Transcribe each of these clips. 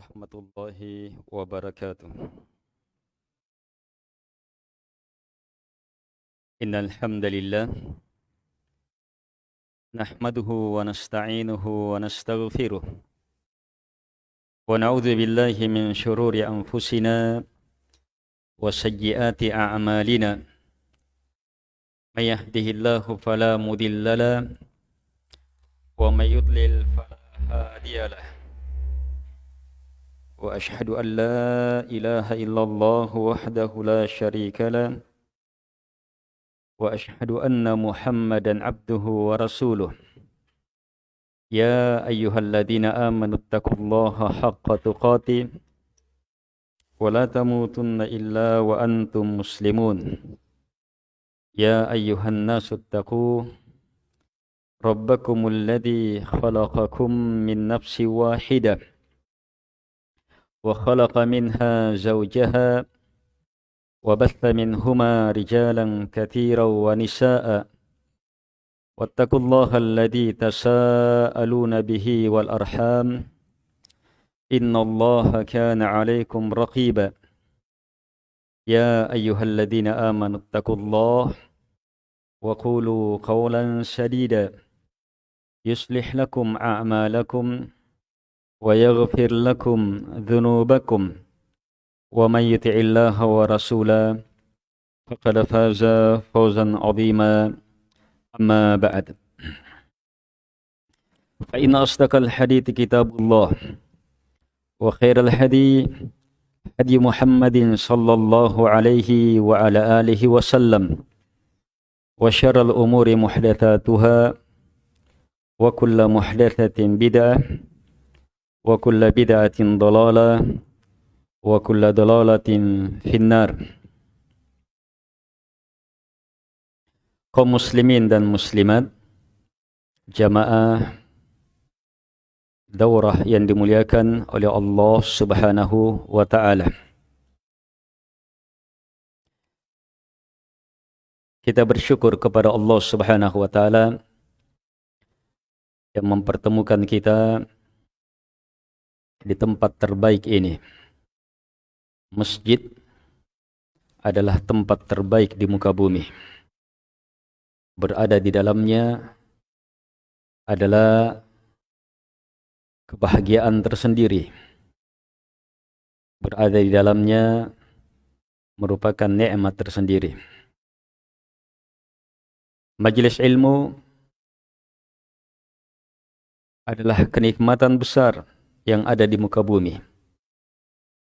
ورحمة الله وبركاته. إن الحمد لله نحمده ونستعينه ونستغفره ونعوذ بالله من شرور أنفسنا وسيئات أعمالنا. من يهده الله فلا مضل له ومن يضلل فلا هادي له. وأشهد أن لا إله إلا الله وحده لا شريك له وأشهد أن محمدا عبده ورسوله يا أيها الذين آمنوا اتقوا الله حق تقاته ولا تموتن إلا وأنتم مسلمون يا أيها الناس اتقوا ربكم الذي خلقكم من نفس واحده وخلق منها زوجها وبث منهما رجالا كثيرا ونساء. واتقوا الله الذي تساءلون به والأرحام. إن الله كان عليكم رقيبا. يا أيها الذين آمنوا اتقوا الله وقولوا قولا سديدا. يصلح لكم أعمالكم. ويغفر لكم ذنوبكم ومن يطع الله ورسوله فقد فاز فوزا عظيما. أما بعد فإن أصدق الحديث كتاب الله وخير الهدي هدي محمد صلى الله عليه وعلى آله وسلم وشر الأمور محدثاتها وكل محدثة بدعة وكل بدعة ضلالة وكل ضلالة في النار kaum muslimin dan muslimat jamaah daurah yang dimuliakan oleh Allah Subhanahu wa taala Kita bersyukur kepada Allah Subhanahu wa taala yang mempertemukan kita di tempat terbaik ini. Masjid adalah tempat terbaik di muka bumi. Berada di dalamnya adalah kebahagiaan tersendiri. Berada di dalamnya merupakan nikmat tersendiri. Majelis ilmu adalah kenikmatan besar yang ada di muka bumi.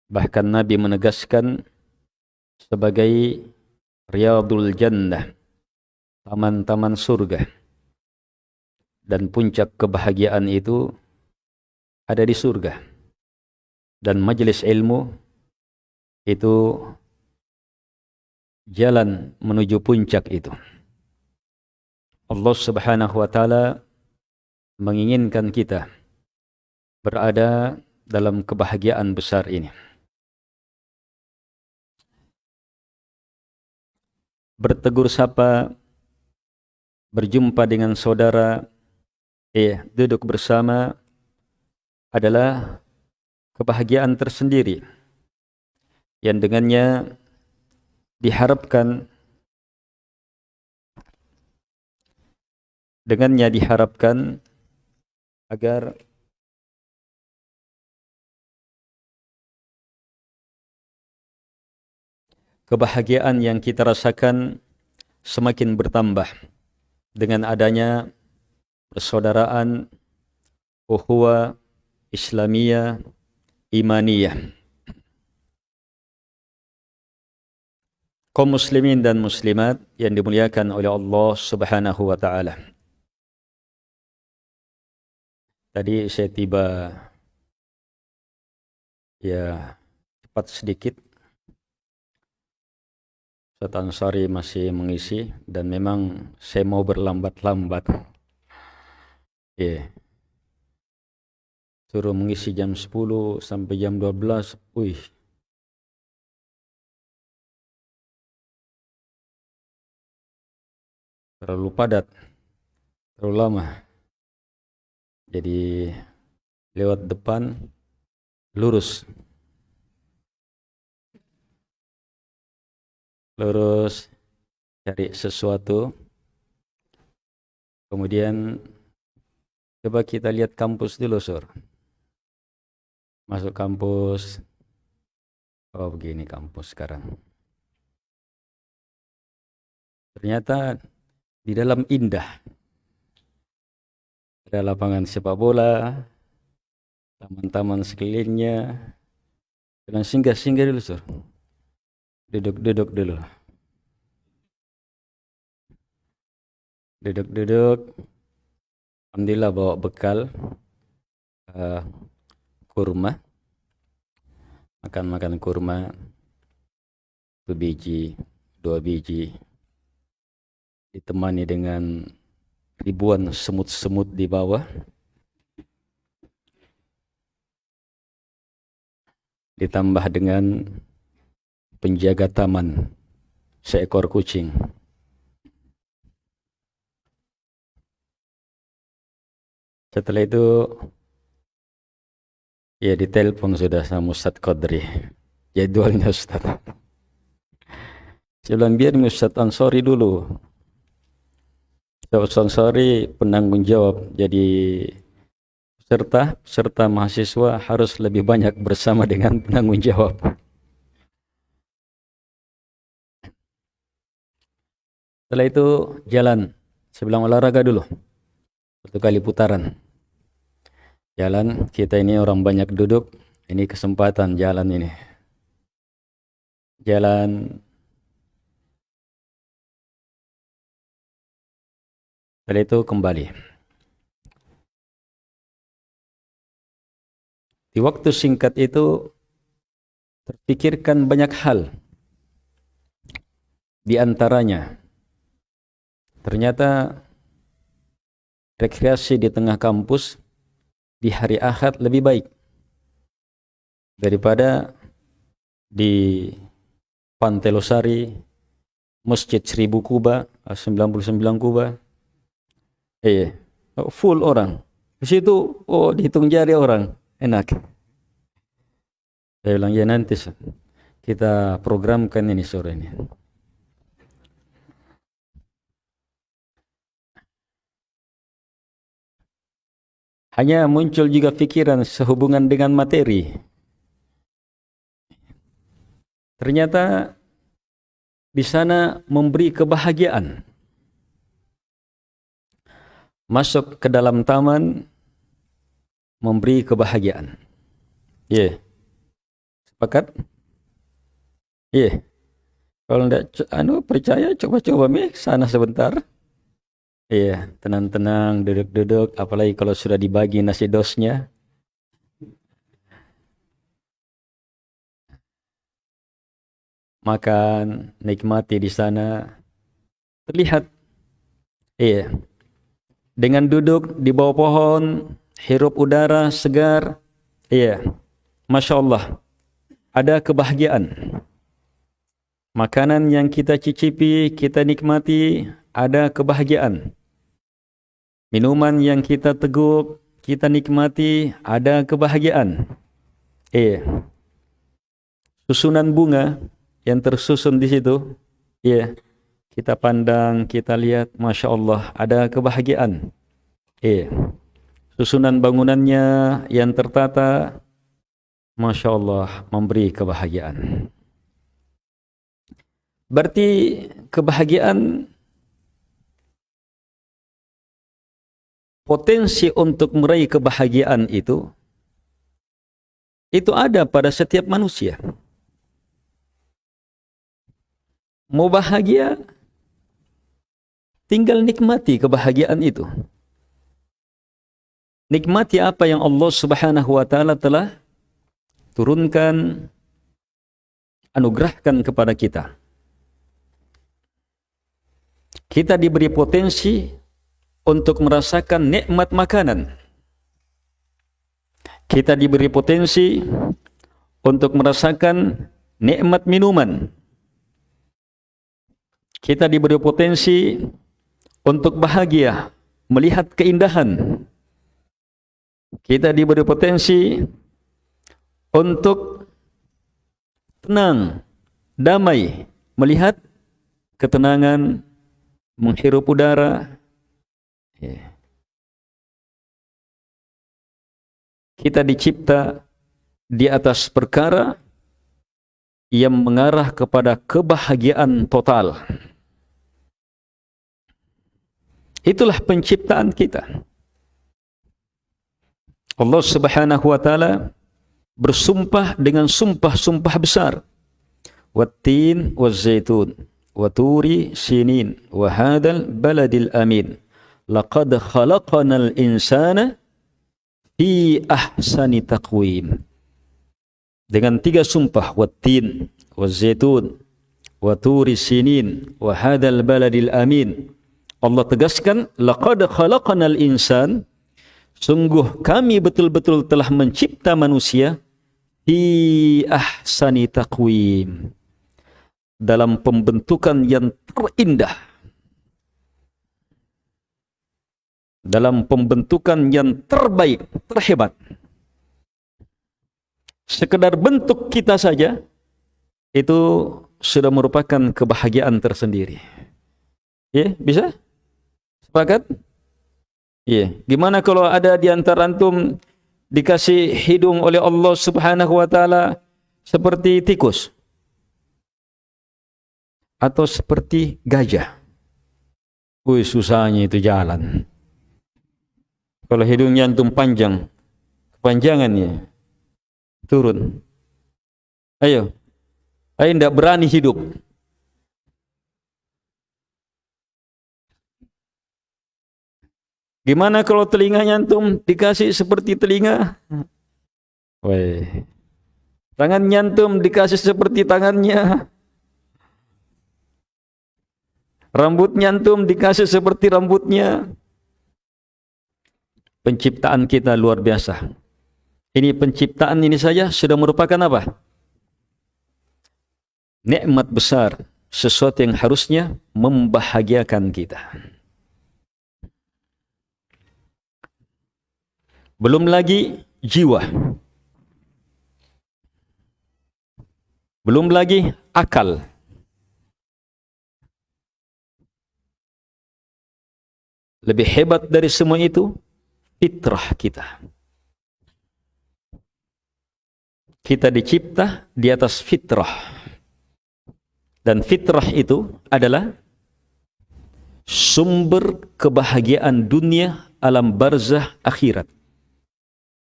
Bahkan Nabi menegaskan sebagai riyadul jannah, taman-taman surga. Dan puncak kebahagiaan itu ada di surga. Dan majelis ilmu itu jalan menuju puncak itu. Allah Subhanahu wa taala menginginkan kita berada dalam kebahagiaan besar ini. Bertegur sapa, berjumpa dengan saudara, eh, duduk bersama adalah kebahagiaan tersendiri yang dengannya diharapkan dengannya diharapkan agar kebahagiaan yang kita rasakan semakin bertambah dengan adanya persaudaraan ukhuwah Islamiyah imaniyah kaum muslimin dan muslimat yang dimuliakan oleh Allah Subhanahu wa taala. Tadi saya tiba ya cepat sedikit Ustaz Ansari masih mengisi dan memang saya mau berlambat-lambat. Yeah. Suruh mengisi jam 10 sampai jam 12. Wih. Terlalu padat. Terlalu lama. Jadi lewat depan lurus. Lurus cari sesuatu. Kemudian coba kita lihat kampus dulu, Sur. Masuk kampus. Oh, begini kampus sekarang. Ternyata di dalam indah. Ada lapangan sepak bola, taman-taman sekelilingnya. Dan singgah-singgah dulu, Sur. Duduk-duduk dulu. Duduk-duduk. Alhamdulillah bawa bekal uh, kurma. Makan-makan kurma. Satu biji, dua biji. Ditemani dengan ribuan semut-semut di bawah. Ditambah dengan penjaga taman seekor kucing. Setelah itu ya ditelepon sudah sama Ustaz Qadri. Jadwalnya Ustaz. Saya bilang biar Ustaz Ansori dulu. Ustaz Ansori penanggung jawab jadi serta serta mahasiswa harus lebih banyak bersama dengan penanggung jawab. Setelah itu jalan. Bilang olahraga dulu. Satu kali putaran. Jalan kita ini orang banyak duduk. Ini kesempatan jalan ini. Jalan. Setelah itu kembali. Di waktu singkat itu terpikirkan banyak hal. Di antaranya ternyata rekreasi di tengah kampus di hari Ahad lebih baik daripada di Pantai Losari, Masjid Seribu Kuba, 99 Kuba. Eh, full orang. Di situ, oh dihitung jari orang. Enak. Saya bilang, ya nanti kita programkan ini sore ini. Hanya muncul juga pikiran sehubungan dengan materi. Ternyata di sana memberi kebahagiaan. Masuk ke dalam taman memberi kebahagiaan. Ya. Yeah. Sepakat? Ya. Yeah. Kalau tidak anu percaya coba-coba mi sana sebentar. Iya, tenang-tenang, duduk-duduk, apalagi kalau sudah dibagi nasi dosnya. Makan, nikmati di sana. Terlihat, iya, dengan duduk di bawah pohon, hirup udara segar, iya, Masya Allah, ada kebahagiaan. Makanan yang kita cicipi, kita nikmati, ada kebahagiaan. Minuman yang kita teguk, kita nikmati, ada kebahagiaan. Eh, susunan bunga yang tersusun di situ, ya, kita pandang, kita lihat, masya Allah, ada kebahagiaan. Eh, susunan bangunannya yang tertata, masya Allah, memberi kebahagiaan. Berarti kebahagiaan potensi untuk meraih kebahagiaan itu itu ada pada setiap manusia. Mau bahagia tinggal nikmati kebahagiaan itu. Nikmati apa yang Allah Subhanahu wa taala telah turunkan anugerahkan kepada kita. Kita diberi potensi untuk merasakan nikmat makanan. Kita diberi potensi untuk merasakan nikmat minuman. Kita diberi potensi untuk bahagia, melihat keindahan. Kita diberi potensi untuk tenang, damai, melihat ketenangan, menghirup udara. Ya. Kita dicipta di atas perkara yang mengarah kepada kebahagiaan total. Itulah penciptaan kita. Allah Subhanahu wa taala bersumpah dengan sumpah-sumpah besar. Wattin wazaitun wa turi sinin wa hadzal baladil amin. Laqad khalaqnal insana fi ahsani taqwim. Dengan tiga sumpah wattin wazaitun wa turi sinin wa hadzal baladil amin. Allah tegaskan laqad khalaqnal insan Sungguh kami betul-betul telah mencipta manusia di ahsani taqwim. Dalam pembentukan yang terindah. Dalam pembentukan yang terbaik, terhebat. Sekedar bentuk kita saja, itu sudah merupakan kebahagiaan tersendiri. Ya, bisa? Sepakat? Iya. Gimana kalau ada di antara antum dikasih hidung oleh Allah Subhanahu wa taala seperti tikus? Atau seperti gajah? Wih, susahnya itu jalan. Kalau hidungnya antum panjang, kepanjangannya turun. Ayo. Ayo tidak berani hidup. Gimana kalau telinganya antum dikasih seperti telinga? Woi. Tangan nyantum dikasih seperti tangannya. Rambut nyantum dikasih seperti rambutnya. Penciptaan kita luar biasa. Ini penciptaan ini saja sudah merupakan apa? Nikmat besar, sesuatu yang harusnya membahagiakan kita. Belum lagi jiwa. Belum lagi akal. Lebih hebat dari semua itu fitrah kita. Kita dicipta di atas fitrah. Dan fitrah itu adalah sumber kebahagiaan dunia alam barzah akhirat.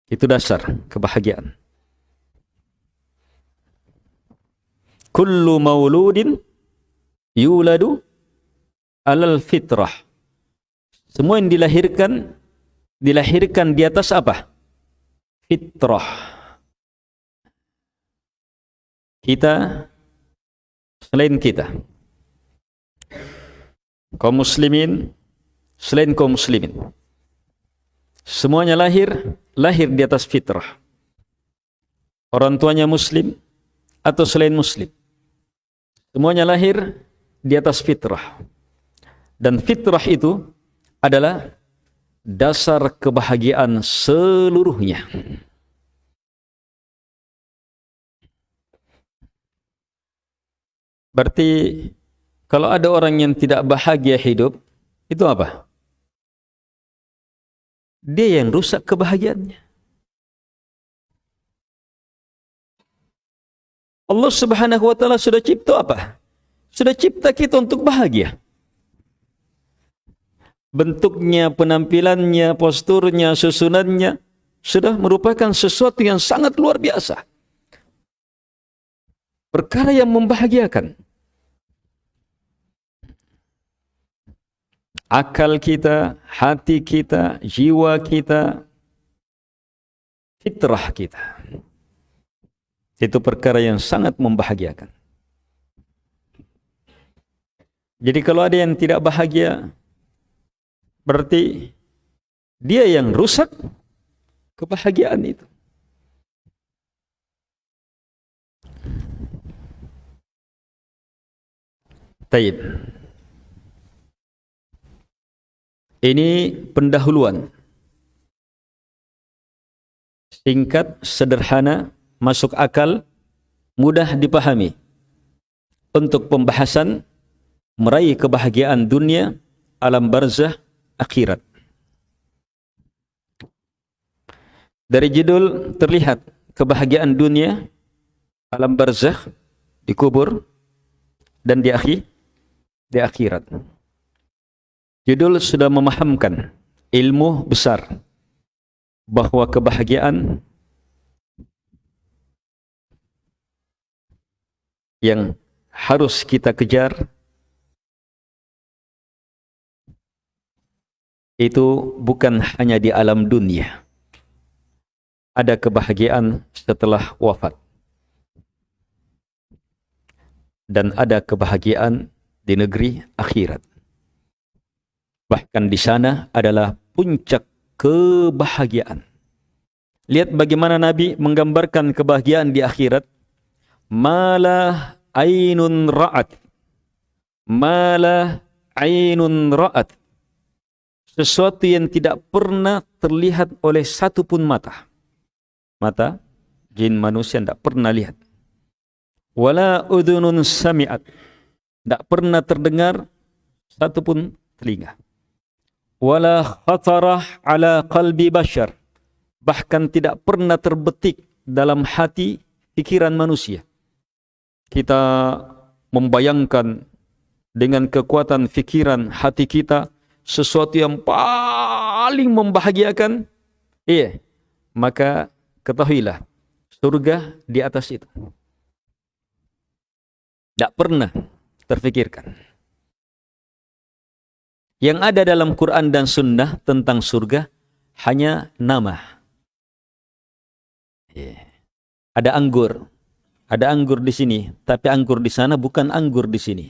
Itu dasar kebahagiaan. Kullu mauludin yuladu alal fitrah. Semua yang dilahirkan dilahirkan di atas apa? Fitrah. Kita selain kita kaum muslimin selain kaum muslimin Semuanya lahir, lahir di atas fitrah. Orang tuanya muslim atau selain muslim. Semuanya lahir di atas fitrah. Dan fitrah itu adalah dasar kebahagiaan seluruhnya. Berarti kalau ada orang yang tidak bahagia hidup, itu apa? Dia yang rusak kebahagiaannya. Allah Subhanahu wa taala sudah cipta apa? Sudah cipta kita untuk bahagia. Bentuknya, penampilannya, posturnya, susunannya sudah merupakan sesuatu yang sangat luar biasa. Perkara yang membahagiakan. akal kita, hati kita, jiwa kita, fitrah kita. Itu perkara yang sangat membahagiakan. Jadi kalau ada yang tidak bahagia, berarti dia yang rusak kebahagiaan itu. Taib. Ini pendahuluan. Singkat, sederhana masuk akal, mudah dipahami. Untuk pembahasan meraih kebahagiaan dunia, alam barzah, akhirat. Dari judul terlihat kebahagiaan dunia, alam barzah, di kubur, dan di akhir, di akhirat. Judul sudah memahamkan ilmu besar bahwa kebahagiaan yang harus kita kejar itu bukan hanya di alam dunia ada kebahagiaan setelah wafat. Dan ada kebahagiaan di negeri akhirat. Bahkan di sana adalah puncak kebahagiaan. Lihat bagaimana Nabi menggambarkan kebahagiaan di akhirat. Malah ainun ra'at. Malah ainun ra'at. Sesuatu yang tidak pernah terlihat oleh satu pun mata. Mata jin manusia tidak pernah lihat. Wala udhunun sami'at. Tidak pernah terdengar satu pun telinga. Wala khatarah ala qalbi bashar. Bahkan tidak pernah terbetik dalam hati pikiran manusia. Kita membayangkan dengan kekuatan pikiran hati kita sesuatu yang paling membahagiakan iya maka ketahuilah surga di atas itu. Tidak pernah terfikirkan. Yang ada dalam Quran dan Sunnah tentang surga hanya nama. Yeah. Ada anggur, ada anggur di sini, tapi anggur di sana bukan anggur di sini.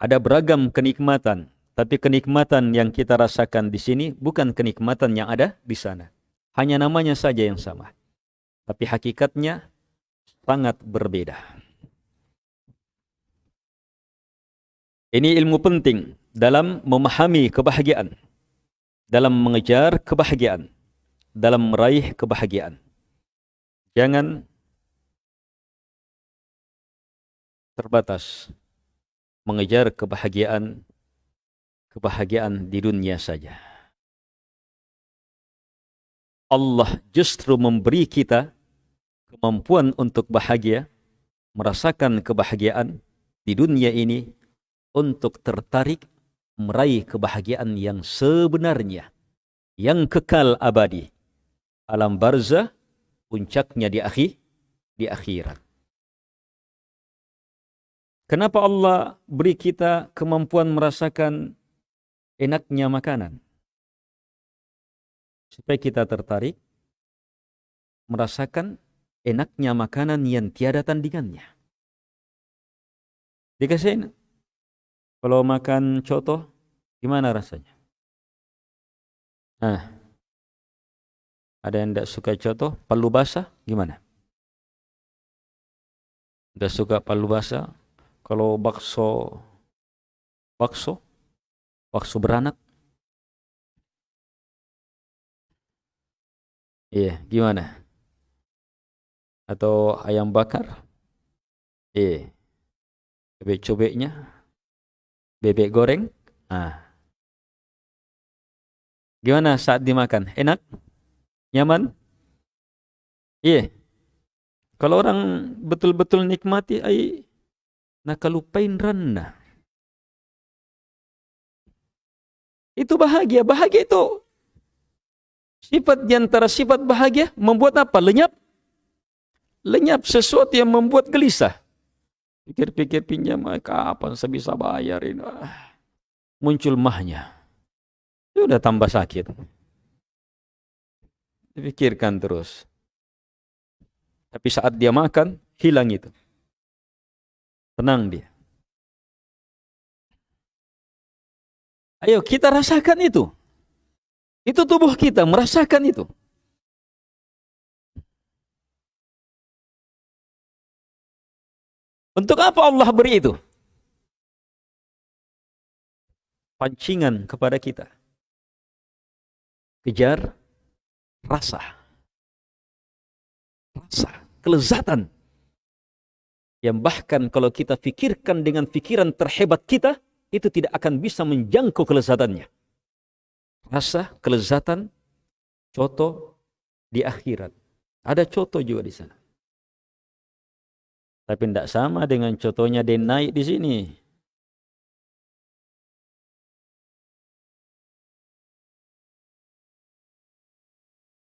Ada beragam kenikmatan tapi kenikmatan yang kita rasakan di sini bukan kenikmatan yang ada di sana. Hanya namanya saja yang sama. Tapi hakikatnya sangat berbeda. Ini ilmu penting dalam memahami kebahagiaan. Dalam mengejar kebahagiaan. Dalam meraih kebahagiaan. Jangan terbatas mengejar kebahagiaan kebahagiaan di dunia saja. Allah justru memberi kita kemampuan untuk bahagia, merasakan kebahagiaan di dunia ini untuk tertarik meraih kebahagiaan yang sebenarnya, yang kekal abadi. Alam barzah puncaknya di akhir di akhirat. Kenapa Allah beri kita kemampuan merasakan enaknya makanan. Supaya kita tertarik merasakan enaknya makanan yang tiada tandingannya. Dikasih kalau makan coto gimana rasanya? Nah, ada yang tidak suka coto, palu basah gimana? Tidak suka palu basah, kalau bakso bakso waktu beranak? Iya, gimana? Atau ayam bakar? Iya. Bebek cobeknya? Bebek goreng? Ah. Gimana saat dimakan? Enak? Nyaman? Iya. Kalau orang betul-betul nikmati, ay, nakalupain ranna. Itu bahagia. Bahagia itu sifat di antara sifat bahagia membuat apa? Lenyap. Lenyap sesuatu yang membuat gelisah. Pikir-pikir pinjam, kapan saya bisa bayar ini? Ah. Muncul mahnya. Itu udah tambah sakit. Dipikirkan terus. Tapi saat dia makan, hilang itu. Tenang dia. Ayo kita rasakan itu. Itu tubuh kita merasakan itu. Untuk apa Allah beri itu? Pancingan kepada kita. kejar rasa. Rasa, kelezatan. Yang bahkan kalau kita pikirkan dengan pikiran terhebat kita, itu tidak akan bisa menjangkau kelezatannya. Rasa, kelezatan, contoh di akhirat. Ada contoh juga di sana. Tapi tidak sama dengan contohnya dia naik di sini.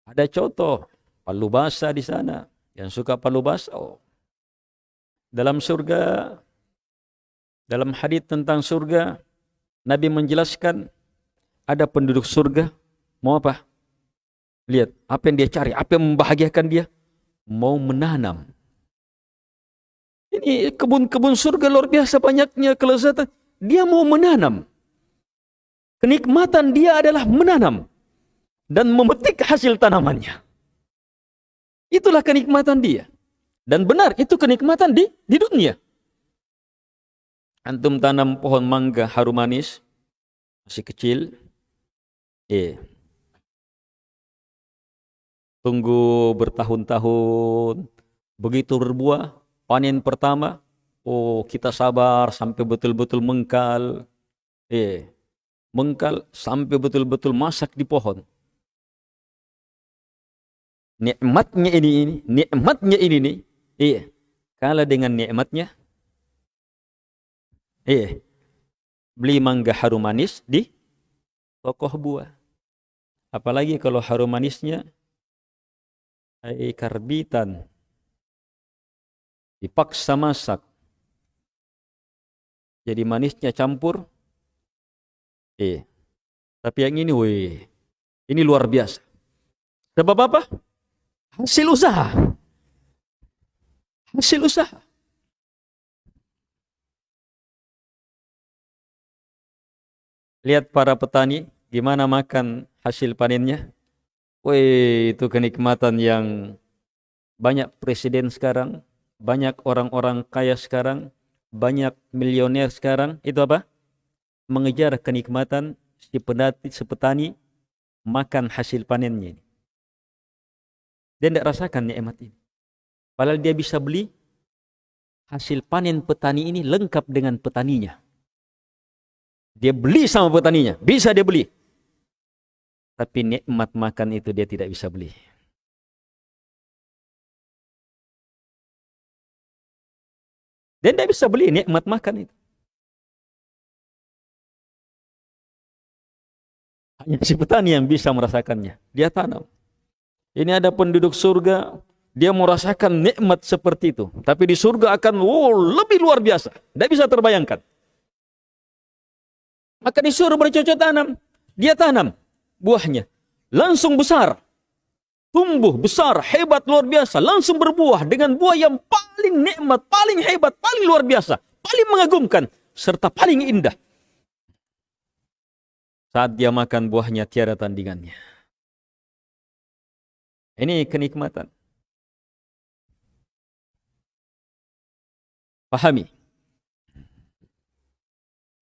Ada contoh palu basah di sana. Yang suka palu basah. Oh. Dalam surga, dalam hadis tentang surga, Nabi menjelaskan ada penduduk surga mau apa? Lihat apa yang dia cari, apa yang membahagiakan dia? Mau menanam. Ini kebun-kebun surga luar biasa banyaknya kelezatan. Dia mau menanam. Kenikmatan dia adalah menanam dan memetik hasil tanamannya. Itulah kenikmatan dia. Dan benar itu kenikmatan di di dunia. Antum tanam pohon mangga harum manis masih kecil. Eh. Tunggu bertahun-tahun begitu berbuah, panen pertama, oh kita sabar sampai betul-betul mengkal. Eh, mengkal sampai betul-betul masak di pohon nikmatnya ini ini nikmatnya ini nih iya. Kalah dengan nikmatnya. Iya. Beli mangga harum manis di toko buah. Apalagi kalau harum manisnya ay karbitan. Dipaksa masak. Jadi manisnya campur. Eh tapi yang ini weh ini luar biasa. Sebab apa? Hasil usaha. Hasil usaha. Lihat para petani gimana makan hasil panennya. Wih, itu kenikmatan yang banyak presiden sekarang, banyak orang-orang kaya sekarang, banyak milioner sekarang. Itu apa? Mengejar kenikmatan si petani, si petani makan hasil panennya. Dia tidak rasakan nikmat ini. Padahal dia bisa beli hasil panen petani ini lengkap dengan petaninya. Dia beli sama petaninya, bisa dia beli. Tapi nikmat makan itu dia tidak bisa beli. Dia tidak bisa beli nikmat makan itu. Hanya si petani yang bisa merasakannya. Dia tanam. Ini ada penduduk surga, dia merasakan nikmat seperti itu. Tapi di surga akan oh, lebih luar biasa. Tidak bisa terbayangkan. Maka disuruh bercocok tanam. Dia tanam buahnya. Langsung besar. Tumbuh besar, hebat, luar biasa. Langsung berbuah dengan buah yang paling nikmat, paling hebat, paling luar biasa. Paling mengagumkan. Serta paling indah. Saat dia makan buahnya tiada tandingannya. Ini kenikmatan. Pahami.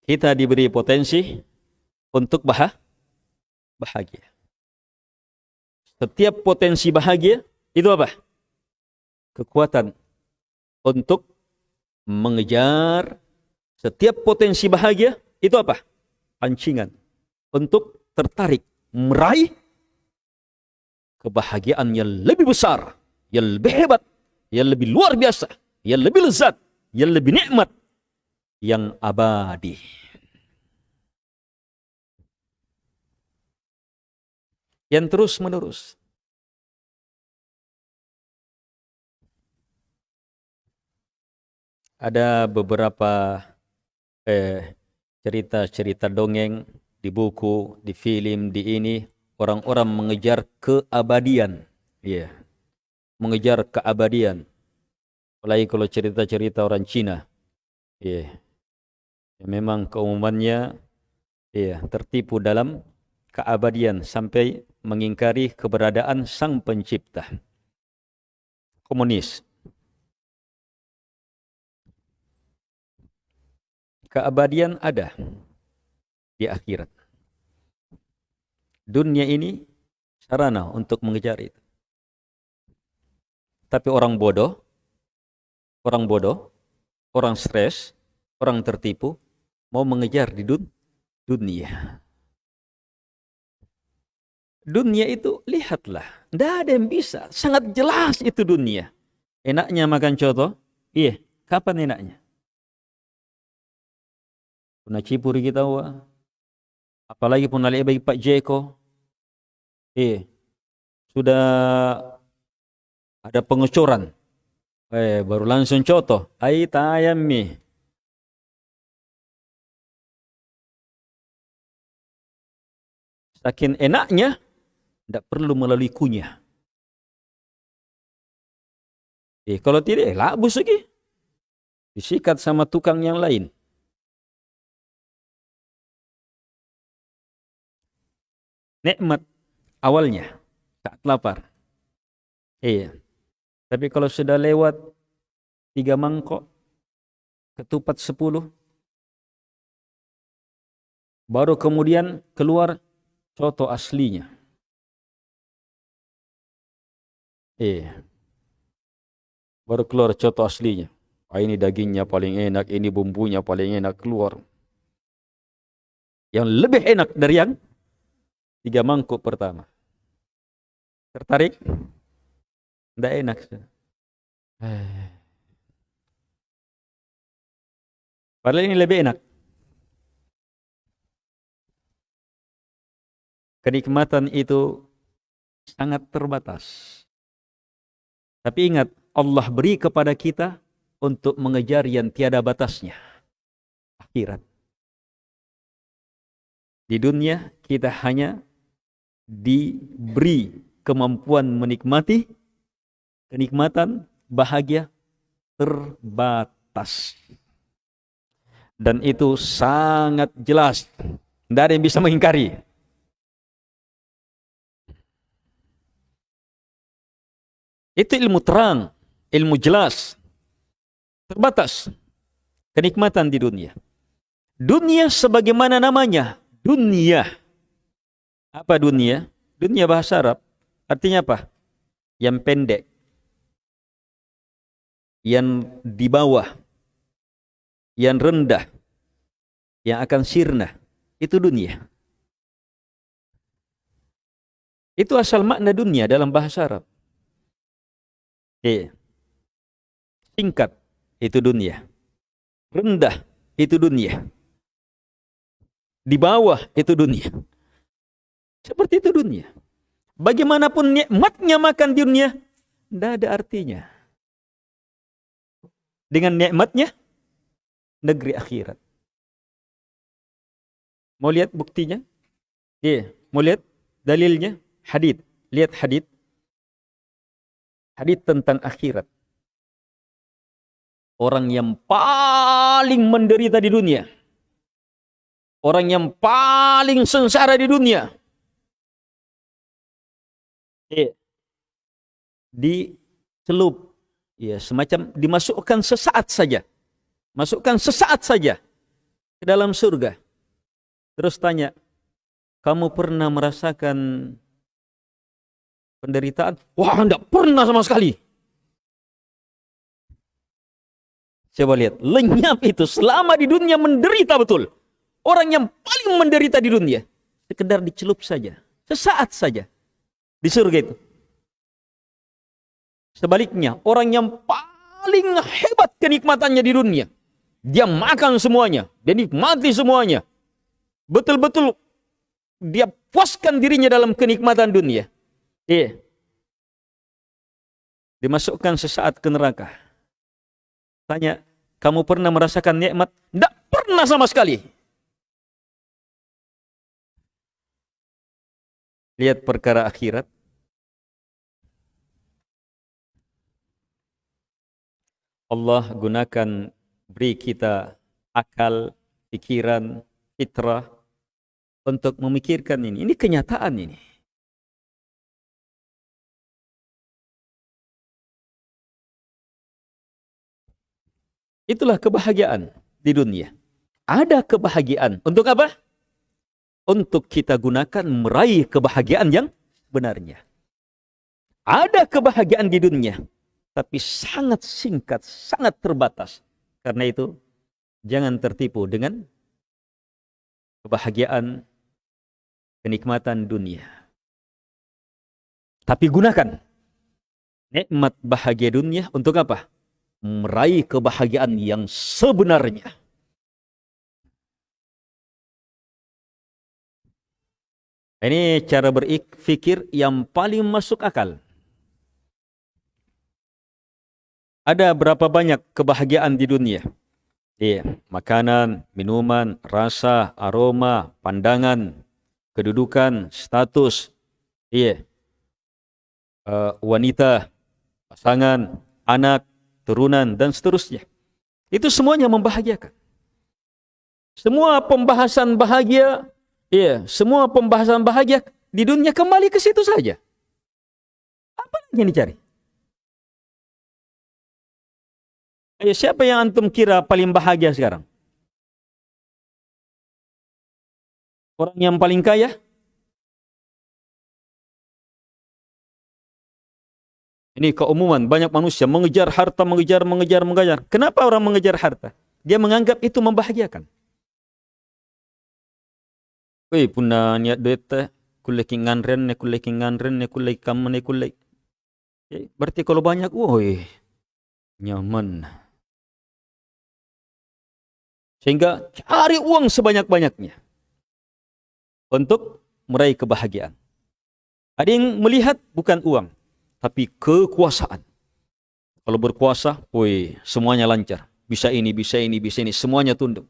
Kita diberi potensi untuk bah bahagia. Setiap potensi bahagia itu apa? Kekuatan untuk mengejar setiap potensi bahagia itu apa? Pancingan untuk tertarik meraih kebahagiaan yang lebih besar, yang lebih hebat, yang lebih luar biasa, yang lebih lezat, yang lebih nikmat, yang abadi. Yang terus menerus. Ada beberapa eh, cerita-cerita dongeng di buku, di film, di ini orang-orang mengejar keabadian. Yeah. Mengejar keabadian. Apalagi kalau cerita-cerita orang Cina. Ya. Yeah. Ya, memang keumumannya ya, tertipu dalam keabadian sampai mengingkari keberadaan sang pencipta. Komunis. Keabadian ada di akhirat dunia ini sarana untuk mengejar itu. Tapi orang bodoh, orang bodoh, orang stres, orang tertipu, mau mengejar di dun dunia. Dunia itu lihatlah, tidak ada yang bisa, sangat jelas itu dunia. Enaknya makan coto, iya, kapan enaknya? Puna cipuri kita wa, apalagi pun bagi Pak Jeko, iya, sudah ada pengecoran. Eh, baru langsung contoh. Ai tayam mi. Saking enaknya, tidak perlu melalui kunyah. Eh, kalau tidak, eh, labus lagi. Disikat sama tukang yang lain. Nikmat awalnya saat lapar. Iya. Tapi kalau sudah lewat tiga mangkok, ketupat sepuluh, baru kemudian keluar coto aslinya. Eh, baru keluar coto aslinya. Ah, ini dagingnya paling enak, ini bumbunya paling enak keluar. Yang lebih enak dari yang tiga mangkuk pertama. Tertarik? Tidak enak. Padahal ini lebih enak. Kenikmatan itu sangat terbatas. Tapi ingat, Allah beri kepada kita untuk mengejar yang tiada batasnya. Akhirat. Di dunia kita hanya diberi kemampuan menikmati kenikmatan, bahagia terbatas. Dan itu sangat jelas. Tidak ada yang bisa mengingkari. Itu ilmu terang, ilmu jelas. Terbatas. Kenikmatan di dunia. Dunia sebagaimana namanya. Dunia. Apa dunia? Dunia bahasa Arab. Artinya apa? Yang pendek yang di bawah, yang rendah, yang akan sirna, itu dunia. Itu asal makna dunia dalam bahasa Arab. Iya. Singkat, itu dunia. Rendah, itu dunia. Di bawah, itu dunia. Seperti itu dunia. Bagaimanapun nikmatnya makan di dunia, tidak ada artinya dengan nikmatnya negeri akhirat. Mau lihat buktinya? Iya, mau lihat dalilnya? Hadid. Lihat hadid. Hadid tentang akhirat. Orang yang paling menderita di dunia. Orang yang paling sengsara di dunia. Iya. Dicelup ya semacam dimasukkan sesaat saja. Masukkan sesaat saja ke dalam surga. Terus tanya, kamu pernah merasakan penderitaan? Wah, enggak pernah sama sekali. Coba lihat, lenyap itu selama di dunia menderita betul. Orang yang paling menderita di dunia. Sekedar dicelup saja. Sesaat saja. Di surga itu. Sebaliknya, orang yang paling hebat kenikmatannya di dunia. Dia makan semuanya, dia nikmati semuanya. Betul-betul dia puaskan dirinya dalam kenikmatan dunia. Iya. Dimasukkan sesaat ke neraka. Tanya, kamu pernah merasakan nikmat? Tidak pernah sama sekali. Lihat perkara akhirat. Allah gunakan beri kita akal, pikiran, fitrah untuk memikirkan ini. Ini kenyataan ini. Itulah kebahagiaan di dunia. Ada kebahagiaan. Untuk apa? Untuk kita gunakan meraih kebahagiaan yang sebenarnya. Ada kebahagiaan di dunia, tapi sangat singkat, sangat terbatas. Karena itu, jangan tertipu dengan kebahagiaan, kenikmatan dunia. Tapi gunakan nikmat bahagia dunia untuk apa? Meraih kebahagiaan yang sebenarnya. Ini cara berpikir yang paling masuk akal. Ada berapa banyak kebahagiaan di dunia? Iya, makanan, minuman, rasa, aroma, pandangan, kedudukan, status, iya, uh, wanita, pasangan, anak, turunan, dan seterusnya. Itu semuanya membahagiakan. Semua pembahasan bahagia, iya, semua pembahasan bahagia di dunia kembali ke situ saja. Apa yang dicari? Ayo, siapa yang antum kira paling bahagia sekarang? Orang yang paling kaya? Ini keumuman, banyak manusia mengejar harta, mengejar, mengejar, mengejar. Kenapa orang mengejar harta? Dia menganggap itu membahagiakan. Wih, puna niat duit teh, kulle nganren, ne kulle nganren, ne kulle ne kulle. Berarti kalau banyak, woi, nyaman. Sehingga cari uang sebanyak-banyaknya untuk meraih kebahagiaan. Ada yang melihat bukan uang, tapi kekuasaan. Kalau berkuasa, woi, semuanya lancar. Bisa ini, bisa ini, bisa ini, semuanya tunduk.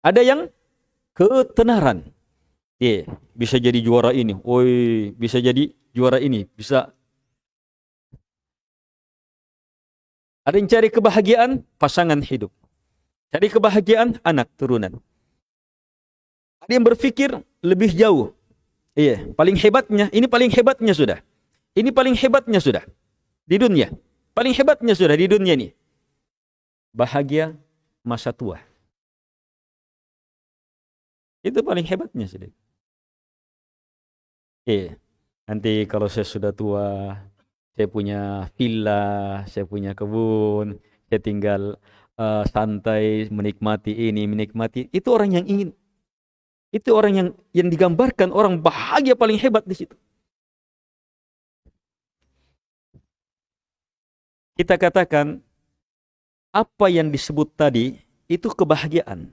Ada yang ketenaran. Yeah, bisa jadi juara ini. Woi, bisa jadi juara ini, bisa Ada yang cari kebahagiaan pasangan hidup. Cari kebahagiaan anak turunan. Ada yang berpikir lebih jauh. Iya, paling hebatnya, ini paling hebatnya sudah. Ini paling hebatnya sudah di dunia. Paling hebatnya sudah di dunia ini. Bahagia masa tua. Itu paling hebatnya sudah. Iya. Nanti kalau saya sudah tua, saya punya villa, saya punya kebun, saya tinggal uh, santai menikmati ini, menikmati itu orang yang ingin itu orang yang yang digambarkan orang bahagia paling hebat di situ. Kita katakan apa yang disebut tadi itu kebahagiaan.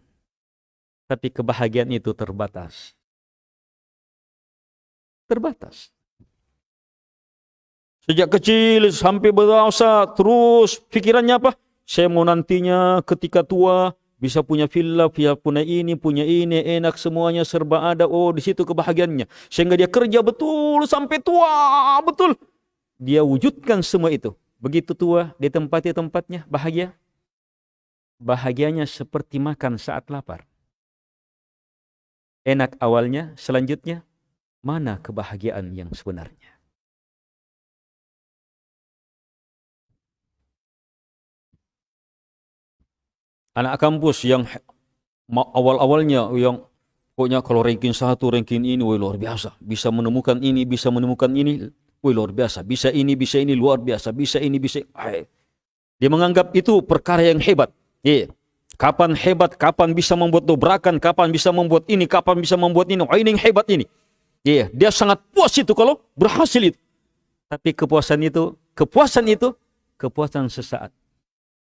Tapi kebahagiaan itu terbatas. Terbatas. Sejak kecil sampai berasa terus pikirannya apa? Saya mau nantinya ketika tua bisa punya villa, bisa punya ini, punya ini, enak semuanya serba ada. Oh, di situ kebahagiaannya. Sehingga dia kerja betul sampai tua, betul. Dia wujudkan semua itu. Begitu tua, di tempat tempatnya bahagia. Bahagianya seperti makan saat lapar. Enak awalnya, selanjutnya mana kebahagiaan yang sebenarnya? Anak kampus yang awal-awalnya yang pokoknya kalau ranking satu, ranking ini, woi luar biasa. Bisa menemukan ini, bisa menemukan ini, woi luar biasa. Bisa ini, bisa ini, luar biasa. Bisa ini, bisa Ay. Dia menganggap itu perkara yang hebat. Yeah. Kapan hebat, kapan bisa membuat dobrakan, kapan bisa membuat ini, kapan bisa membuat ini. Oh, ini yang hebat ini. Yeah. Dia sangat puas itu kalau berhasil itu. Tapi kepuasan itu, kepuasan itu, kepuasan sesaat.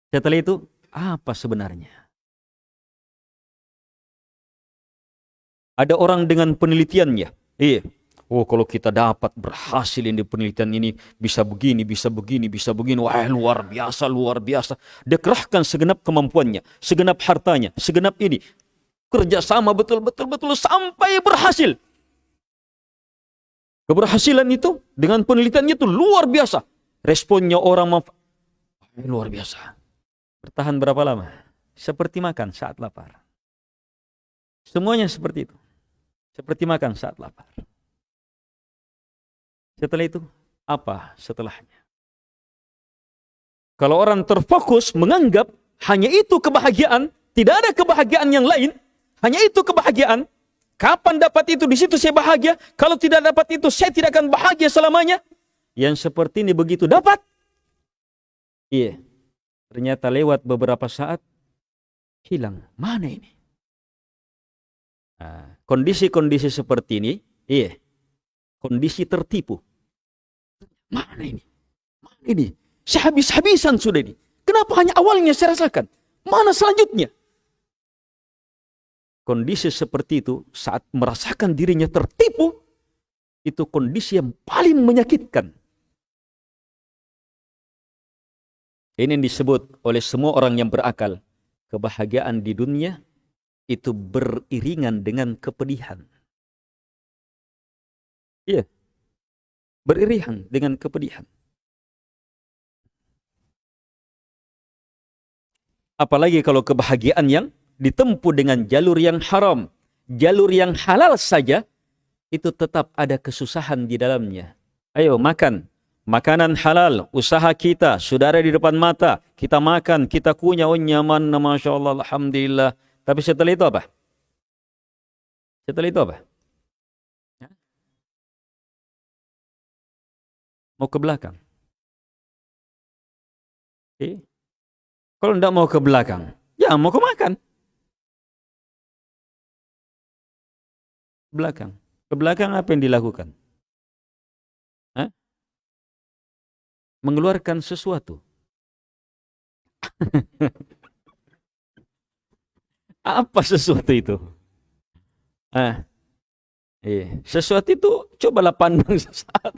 Setelah itu, apa sebenarnya? Ada orang dengan penelitiannya. Iya. Oh kalau kita dapat berhasil ini penelitian ini bisa begini, bisa begini, bisa begini. Wah luar biasa, luar biasa. Dia segenap kemampuannya, segenap hartanya, segenap ini. Kerjasama betul-betul-betul sampai berhasil. Keberhasilan itu dengan penelitiannya itu luar biasa. Responnya orang luar biasa. Bertahan berapa lama? Seperti makan saat lapar. Semuanya seperti itu. Seperti makan saat lapar. Setelah itu, apa setelahnya? Kalau orang terfokus menganggap hanya itu kebahagiaan, tidak ada kebahagiaan yang lain, hanya itu kebahagiaan, Kapan dapat itu? Di situ saya bahagia. Kalau tidak dapat itu, saya tidak akan bahagia selamanya. Yang seperti ini begitu dapat. Iya. Ternyata lewat beberapa saat, hilang. Mana ini? Nah, kondisi-kondisi seperti ini, iya. Kondisi tertipu. Mana ini? Mana ini? Saya habis-habisan sudah ini. Kenapa hanya awalnya saya rasakan? Mana selanjutnya? Kondisi seperti itu saat merasakan dirinya tertipu, itu kondisi yang paling menyakitkan. Ini disebut oleh semua orang yang berakal. Kebahagiaan di dunia itu beriringan dengan kepedihan. Iya. Beriringan dengan kepedihan. Apalagi kalau kebahagiaan yang ditempuh dengan jalur yang haram, jalur yang halal saja, itu tetap ada kesusahan di dalamnya. Ayo makan, makanan halal, usaha kita, sudah ada di depan mata, kita makan, kita kunyah, oh nyaman, Masya Allah, Alhamdulillah. Tapi setelah itu apa? Setelah itu apa? Ya? Mau ke belakang. Eh? Kalau tidak mau ke belakang, ya mau ke makan. belakang. Ke belakang apa yang dilakukan? Mengeluarkan sesuatu. apa sesuatu itu? Ah, eh, sesuatu itu cobalah pandang sesaat.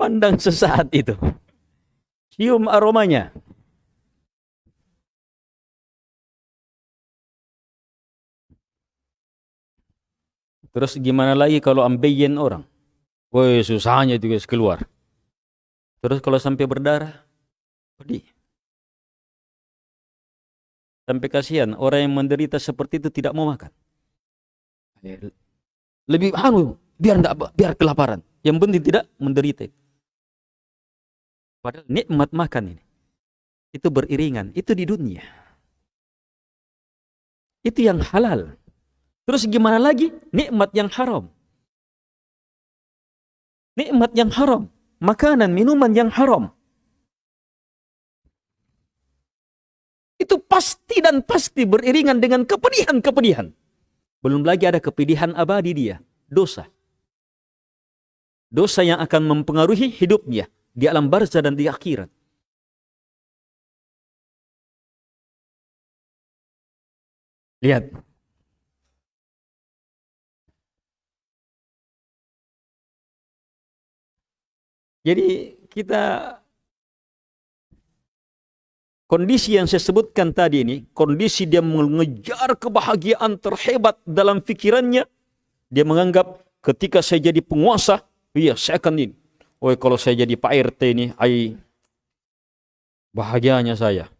pandang sesaat itu. Cium aromanya. Terus gimana lagi kalau ambeien orang? Woi susahnya guys keluar. Terus kalau sampai berdarah, pedih. Sampai kasihan orang yang menderita seperti itu tidak mau makan. Lebih anu biar enggak biar kelaparan. Yang penting tidak menderita. Padahal nikmat makan ini itu beriringan, itu di dunia. Itu yang halal. Terus gimana lagi? Nikmat yang haram. Nikmat yang haram. Makanan, minuman yang haram. Itu pasti dan pasti beriringan dengan kepedihan-kepedihan. Belum lagi ada kepedihan abadi dia. Dosa. Dosa yang akan mempengaruhi hidupnya di alam barzah dan di akhirat. Lihat, Jadi kita kondisi yang saya sebutkan tadi ini, kondisi dia mengejar kebahagiaan terhebat dalam pikirannya, dia menganggap ketika saya jadi penguasa, iya saya akan ini. Oh kalau saya jadi Pak RT ini, ay, bahagianya saya.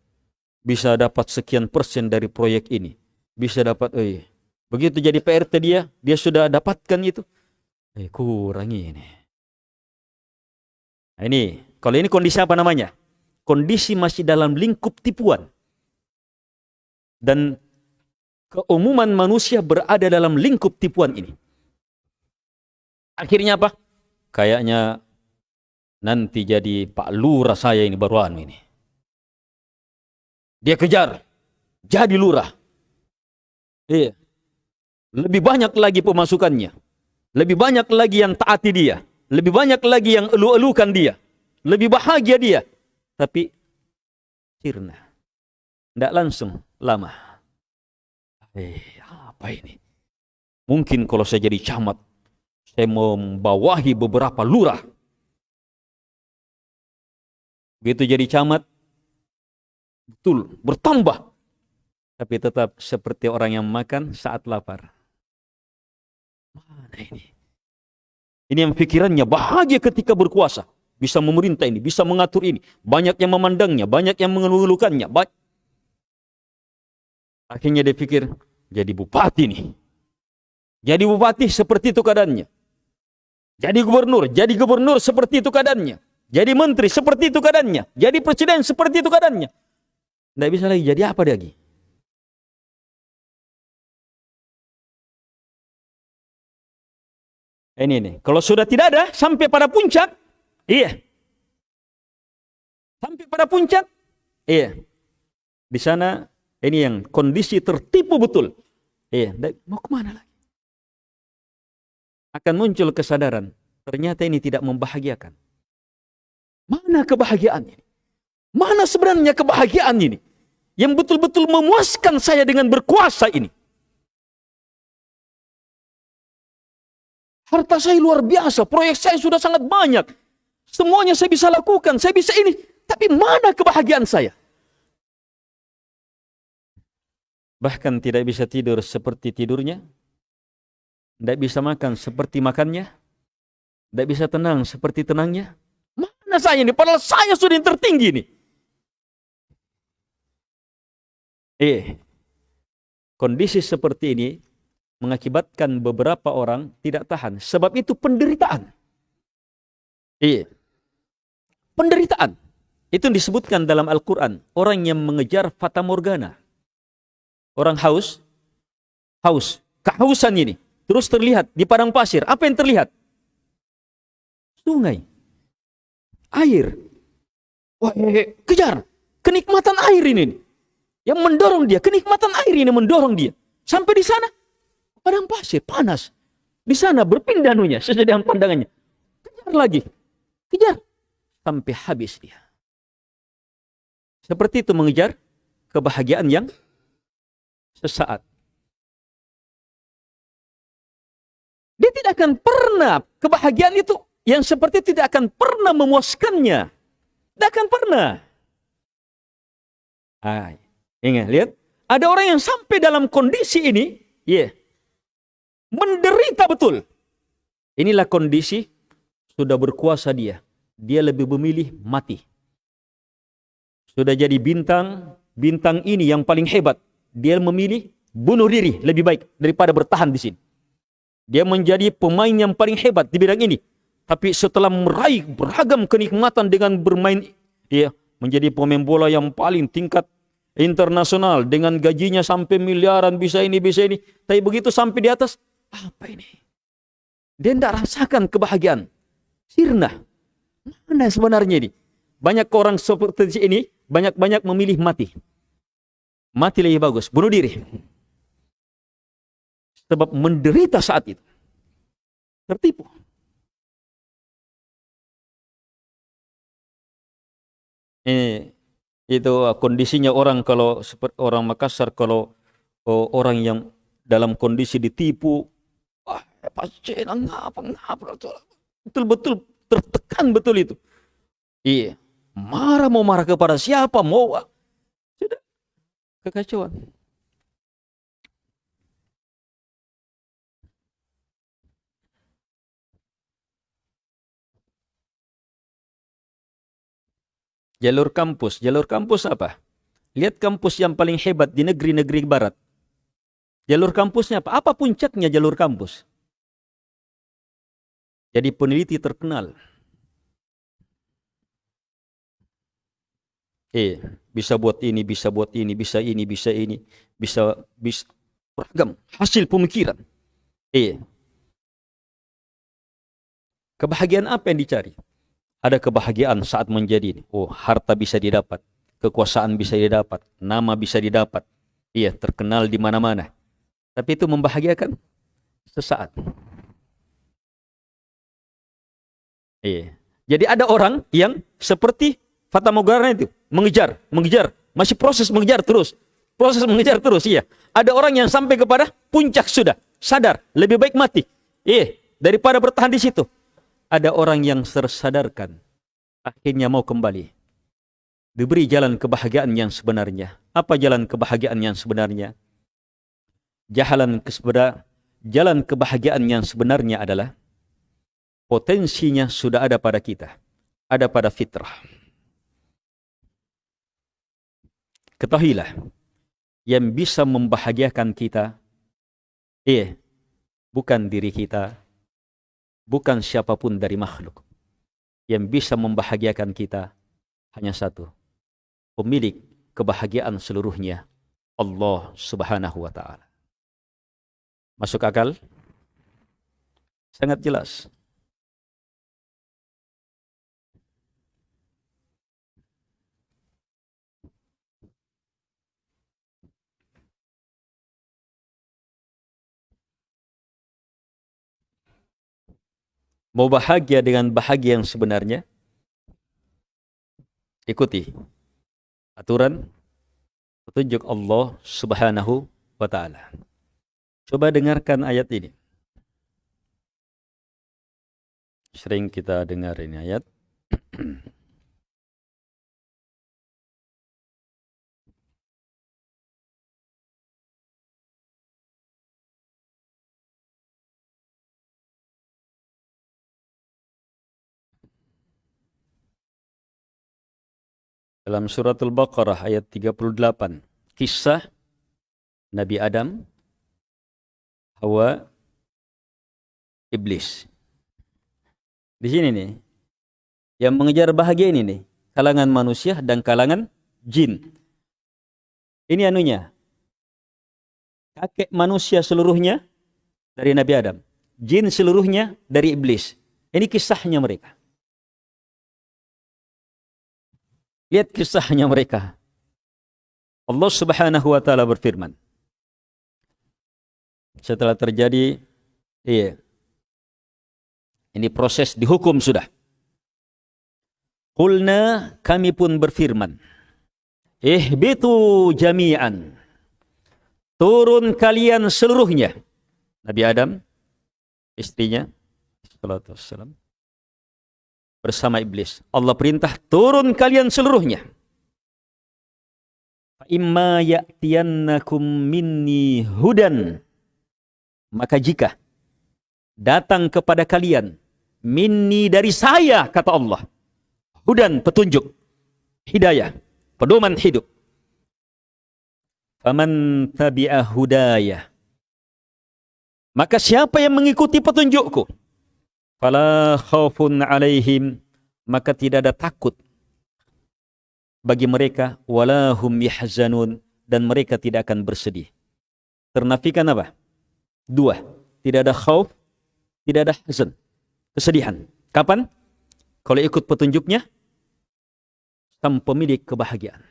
Bisa dapat sekian persen dari proyek ini, bisa dapat, eh begitu jadi Pak RT dia, dia sudah dapatkan itu, eh kurang ini Nah, ini, kalau ini kondisi apa namanya? Kondisi masih dalam lingkup tipuan. Dan keumuman manusia berada dalam lingkup tipuan ini. Akhirnya apa? Kayaknya nanti jadi Pak Lurah saya ini baruan ini. Dia kejar, jadi lurah. Iya. Lebih banyak lagi pemasukannya. Lebih banyak lagi yang taati dia. Lebih banyak lagi yang elu-elukan dia. Lebih bahagia dia. Tapi sirna. Tidak langsung lama. Eh, apa ini? Mungkin kalau saya jadi camat, saya membawahi beberapa lurah. Begitu jadi camat, betul, bertambah. Tapi tetap seperti orang yang makan saat lapar. Mana ini? Ini yang pikirannya bahagia ketika berkuasa. Bisa memerintah ini, bisa mengatur ini. Banyak yang memandangnya, banyak yang mengeluhkannya. Ba Akhirnya dia pikir, jadi bupati nih. Jadi bupati seperti itu keadaannya. Jadi gubernur, jadi gubernur seperti itu keadaannya. Jadi menteri seperti itu keadaannya. Jadi presiden seperti itu keadaannya. Tidak bisa lagi jadi apa lagi. Ini ini. Kalau sudah tidak ada sampai pada puncak, iya. Sampai pada puncak, iya. Di sana ini yang kondisi tertipu betul. Iya, mau ke mana lagi? Akan muncul kesadaran, ternyata ini tidak membahagiakan. Mana kebahagiaan ini? Mana sebenarnya kebahagiaan ini? Yang betul-betul memuaskan saya dengan berkuasa ini. Harta saya luar biasa, proyek saya sudah sangat banyak. Semuanya saya bisa lakukan, saya bisa ini. Tapi mana kebahagiaan saya? Bahkan tidak bisa tidur seperti tidurnya. Tidak bisa makan seperti makannya. Tidak bisa tenang seperti tenangnya. Mana saya ini? Padahal saya sudah yang tertinggi ini. Eh, kondisi seperti ini mengakibatkan beberapa orang tidak tahan. Sebab itu penderitaan. Eh, penderitaan. Itu disebutkan dalam Al-Quran. Orang yang mengejar fata morgana. Orang haus, haus, kehausan ini. Terus terlihat di padang pasir. Apa yang terlihat? Sungai. Air. Wah, kejar. Kenikmatan air ini yang mendorong dia, kenikmatan air ini mendorong dia. Sampai di sana, padang pasir, panas. Di sana berpindah nunya dengan pandangannya. Kejar lagi, kejar. Sampai habis dia. Seperti itu mengejar kebahagiaan yang sesaat. Dia tidak akan pernah, kebahagiaan itu yang seperti tidak akan pernah memuaskannya. Tidak akan pernah. Ay. Ingat, lihat. Ada orang yang sampai dalam kondisi ini, ya, yeah, menderita betul. Inilah kondisi sudah berkuasa dia. Dia lebih memilih mati. Sudah jadi bintang, bintang ini yang paling hebat. Dia memilih bunuh diri lebih baik daripada bertahan di sini. Dia menjadi pemain yang paling hebat di bidang ini. Tapi setelah meraih beragam kenikmatan dengan bermain, ya, menjadi pemain bola yang paling tingkat internasional dengan gajinya sampai miliaran bisa ini bisa ini tapi begitu sampai di atas apa ini? Dia tidak rasakan kebahagiaan. Sirna mana sebenarnya ini? Banyak orang seperti ini banyak-banyak memilih mati. Mati lebih bagus bunuh diri. Sebab menderita saat itu. Tertipu. Ini itu kondisinya orang kalau seperti orang Makassar kalau oh, orang yang dalam kondisi ditipu wah pasti ngapa ngapa betul-betul tertekan betul itu iya marah mau marah kepada siapa mau sudah kekacauan Jalur kampus. Jalur kampus apa? Lihat kampus yang paling hebat di negeri-negeri barat. Jalur kampusnya apa? Apa puncaknya jalur kampus? Jadi peneliti terkenal. Eh, bisa buat ini, bisa buat ini, bisa ini, bisa ini, bisa bisa beragam hasil pemikiran. Eh, kebahagiaan apa yang dicari? ada kebahagiaan saat menjadi oh harta bisa didapat kekuasaan bisa didapat nama bisa didapat iya terkenal di mana-mana tapi itu membahagiakan sesaat iya jadi ada orang yang seperti Fata Morgana itu mengejar mengejar masih proses mengejar terus proses mengejar terus iya ada orang yang sampai kepada puncak sudah sadar lebih baik mati iya daripada bertahan di situ ada orang yang tersadarkan, akhirnya mau kembali. Diberi jalan kebahagiaan yang sebenarnya. Apa jalan kebahagiaan yang sebenarnya? Jalan kesebenarnya, jalan kebahagiaan yang sebenarnya adalah potensinya sudah ada pada kita, ada pada fitrah. Ketahuilah, yang bisa membahagiakan kita, eh, bukan diri kita, bukan siapa pun dari makhluk. Yang bisa membahagiakan kita hanya satu. Pemilik kebahagiaan seluruhnya. Allah subhanahu wa ta'ala. Masuk akal? Sangat jelas. Mau bahagia dengan bahagia yang sebenarnya? Ikuti aturan petunjuk Allah Subhanahu wa taala. Coba dengarkan ayat ini. Sering kita dengar ini ayat. dalam surat Al-Baqarah ayat 38 kisah Nabi Adam Hawa Iblis. Di sini nih yang mengejar bahagia ini nih kalangan manusia dan kalangan jin. Ini anunya kakek manusia seluruhnya dari Nabi Adam jin seluruhnya dari iblis. Ini kisahnya mereka Lihat kisahnya mereka. Allah Subhanahu wa taala berfirman. Setelah terjadi iya. Ini proses dihukum sudah. Qulna kami pun berfirman. Ihbitu jami'an. Turun kalian seluruhnya. Nabi Adam, istrinya, sallallahu bersama iblis. Allah perintah turun kalian seluruhnya. Imma ya'tiyannakum minni hudan. Maka jika datang kepada kalian minni dari saya kata Allah. Hudan petunjuk, hidayah, pedoman hidup. Faman tabi'a hudayah. Maka siapa yang mengikuti petunjukku? Fala khaufun alaihim maka tidak ada takut bagi mereka wala hum yahzanun dan mereka tidak akan bersedih. Ternafikan apa? Dua. Tidak ada khauf, tidak ada hazan. Kesedihan. Kapan? Kalau ikut petunjuknya, sang pemilik kebahagiaan.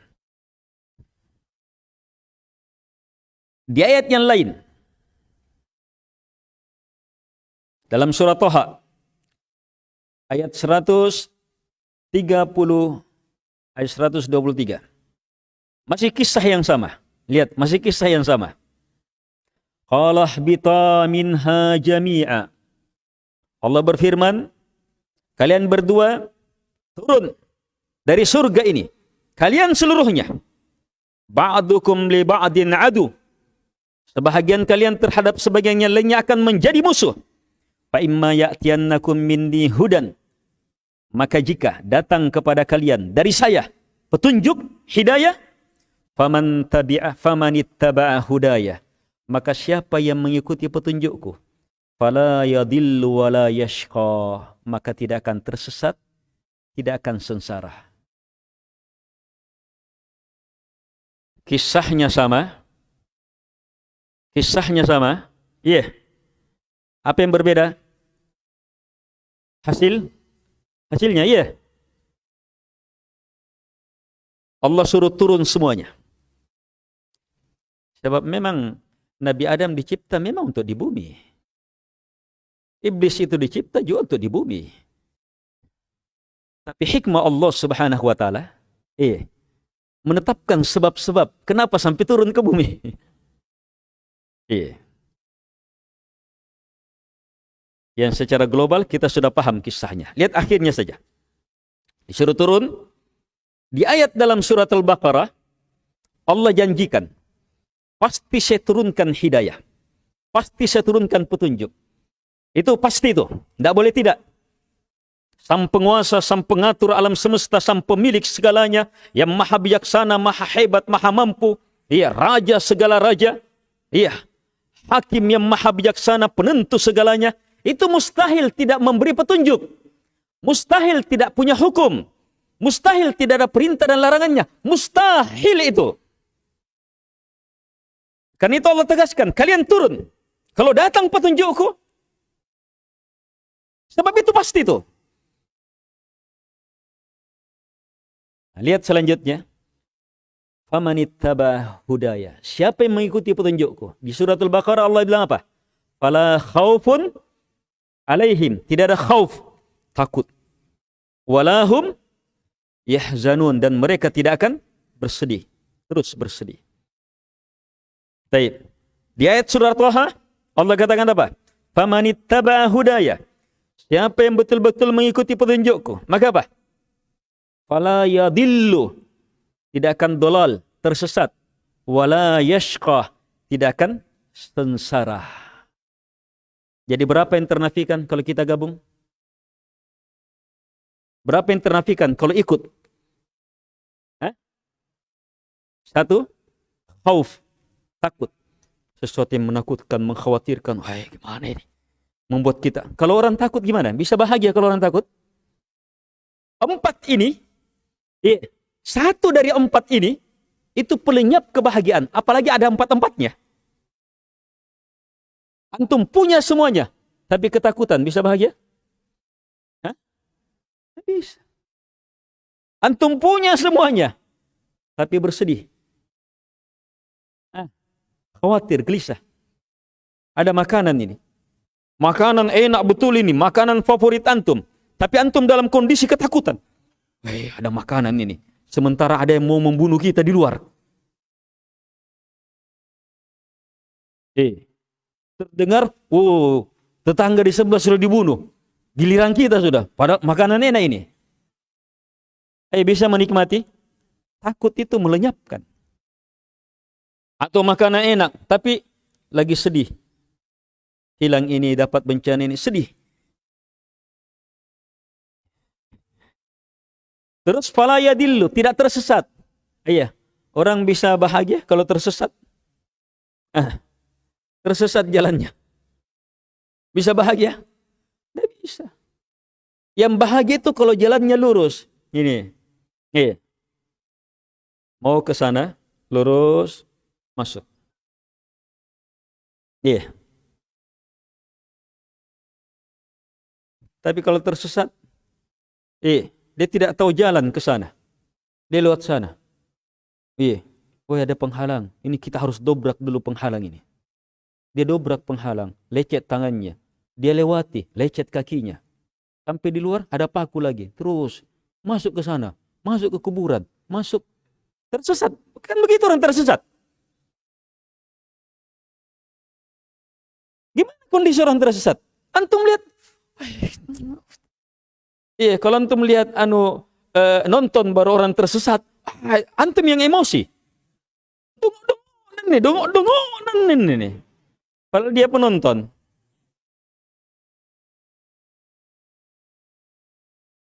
Di ayat yang lain, dalam surat Toha ayat 130 ayat 123. Masih kisah yang sama. Lihat, masih kisah yang sama. Qala bita minha jami'a. Allah berfirman, kalian berdua turun dari surga ini. Kalian seluruhnya. Ba'dukum li ba'din adu. Sebahagian kalian terhadap sebagian yang lainnya akan menjadi musuh fa imma ya'tiyannakum minni hudan maka jika datang kepada kalian dari saya petunjuk hidayah faman tabi'a faman ittaba'a hudaya maka siapa yang mengikuti petunjukku fala yadillu wala yashqa maka tidak akan tersesat tidak akan sengsara. Kisahnya sama? Kisahnya sama? Iya. Yeah. apa yang berbeda? Hasil hasilnya iya. Allah suruh turun semuanya. Sebab memang Nabi Adam dicipta memang untuk di bumi. Iblis itu dicipta juga untuk di bumi. Tapi hikmah Allah subhanahu wa ta'ala iya menetapkan sebab-sebab kenapa sampai turun ke bumi. Iya yang secara global kita sudah paham kisahnya. Lihat akhirnya saja. Disuruh turun. Di ayat dalam surat Al-Baqarah, Allah janjikan, pasti saya turunkan hidayah. Pasti saya turunkan petunjuk. Itu pasti itu. Tidak boleh tidak. Sang penguasa, sang pengatur alam semesta, sang pemilik segalanya, yang maha bijaksana, maha hebat, maha mampu. Iya, raja segala raja. Iya, hakim yang maha bijaksana, penentu segalanya itu mustahil tidak memberi petunjuk. Mustahil tidak punya hukum. Mustahil tidak ada perintah dan larangannya. Mustahil itu. Karena itu Allah tegaskan, kalian turun. Kalau datang petunjukku, Sebab itu pasti itu. Nah, lihat selanjutnya. Famanittaba hudaya. Siapa yang mengikuti petunjukku? Di suratul Baqarah Allah bilang apa? Fala khaufun alaihim. Tidak ada khauf. Takut. Walahum yahzanun. Dan mereka tidak akan bersedih. Terus bersedih. Baik. Di ayat surat Taha Allah katakan apa? Famanittaba hudaya. Siapa yang betul-betul mengikuti petunjukku, maka apa? Fala yadillu. Tidak akan dolal, tersesat. Wala yashqa. Tidak akan sengsara. Jadi berapa yang ternafikan kalau kita gabung? Berapa yang ternafikan kalau ikut? Hah? Satu, khauf, takut. Sesuatu yang menakutkan, mengkhawatirkan. Hai, gimana ini? Membuat kita. Kalau orang takut gimana? Bisa bahagia kalau orang takut? Empat ini, satu dari empat ini, itu pelenyap kebahagiaan. Apalagi ada empat-empatnya. Antum punya semuanya, tapi ketakutan bisa bahagia? Hah? Bisa. Antum punya semuanya, tapi bersedih. Hah? Khawatir, gelisah. Ada makanan ini. Makanan enak betul ini, makanan favorit antum. Tapi antum dalam kondisi ketakutan. Eh, ada makanan ini. Sementara ada yang mau membunuh kita di luar. Eh, terdengar, oh, tetangga di sebelah sudah dibunuh. Giliran kita sudah, pada makanan enak ini. Eh bisa menikmati? Takut itu melenyapkan. Atau makanan enak, tapi lagi sedih. Hilang ini, dapat bencana ini, sedih. Terus fala yadillu, tidak tersesat. Iya, orang bisa bahagia kalau tersesat. Ah, tersesat jalannya. Bisa bahagia? Tidak bisa. Yang bahagia itu kalau jalannya lurus. Ini. Iya. Mau ke sana, lurus, masuk. Iya. Tapi kalau tersesat, iya, dia tidak tahu jalan ke sana. Dia lewat sana. Iya. Oh ada penghalang. Ini kita harus dobrak dulu penghalang ini. Dia dobrak penghalang, lecet tangannya. Dia lewati, lecet kakinya. Sampai di luar ada paku lagi. Terus masuk ke sana, masuk ke kuburan, masuk tersesat. Kan begitu orang tersesat. Gimana kondisi orang tersesat? Antum lihat Iya, kalau antum lihat anu uh, nonton baru orang tersesat, antum yang emosi. Dungo nih, dungo nih. Kalau dia penonton.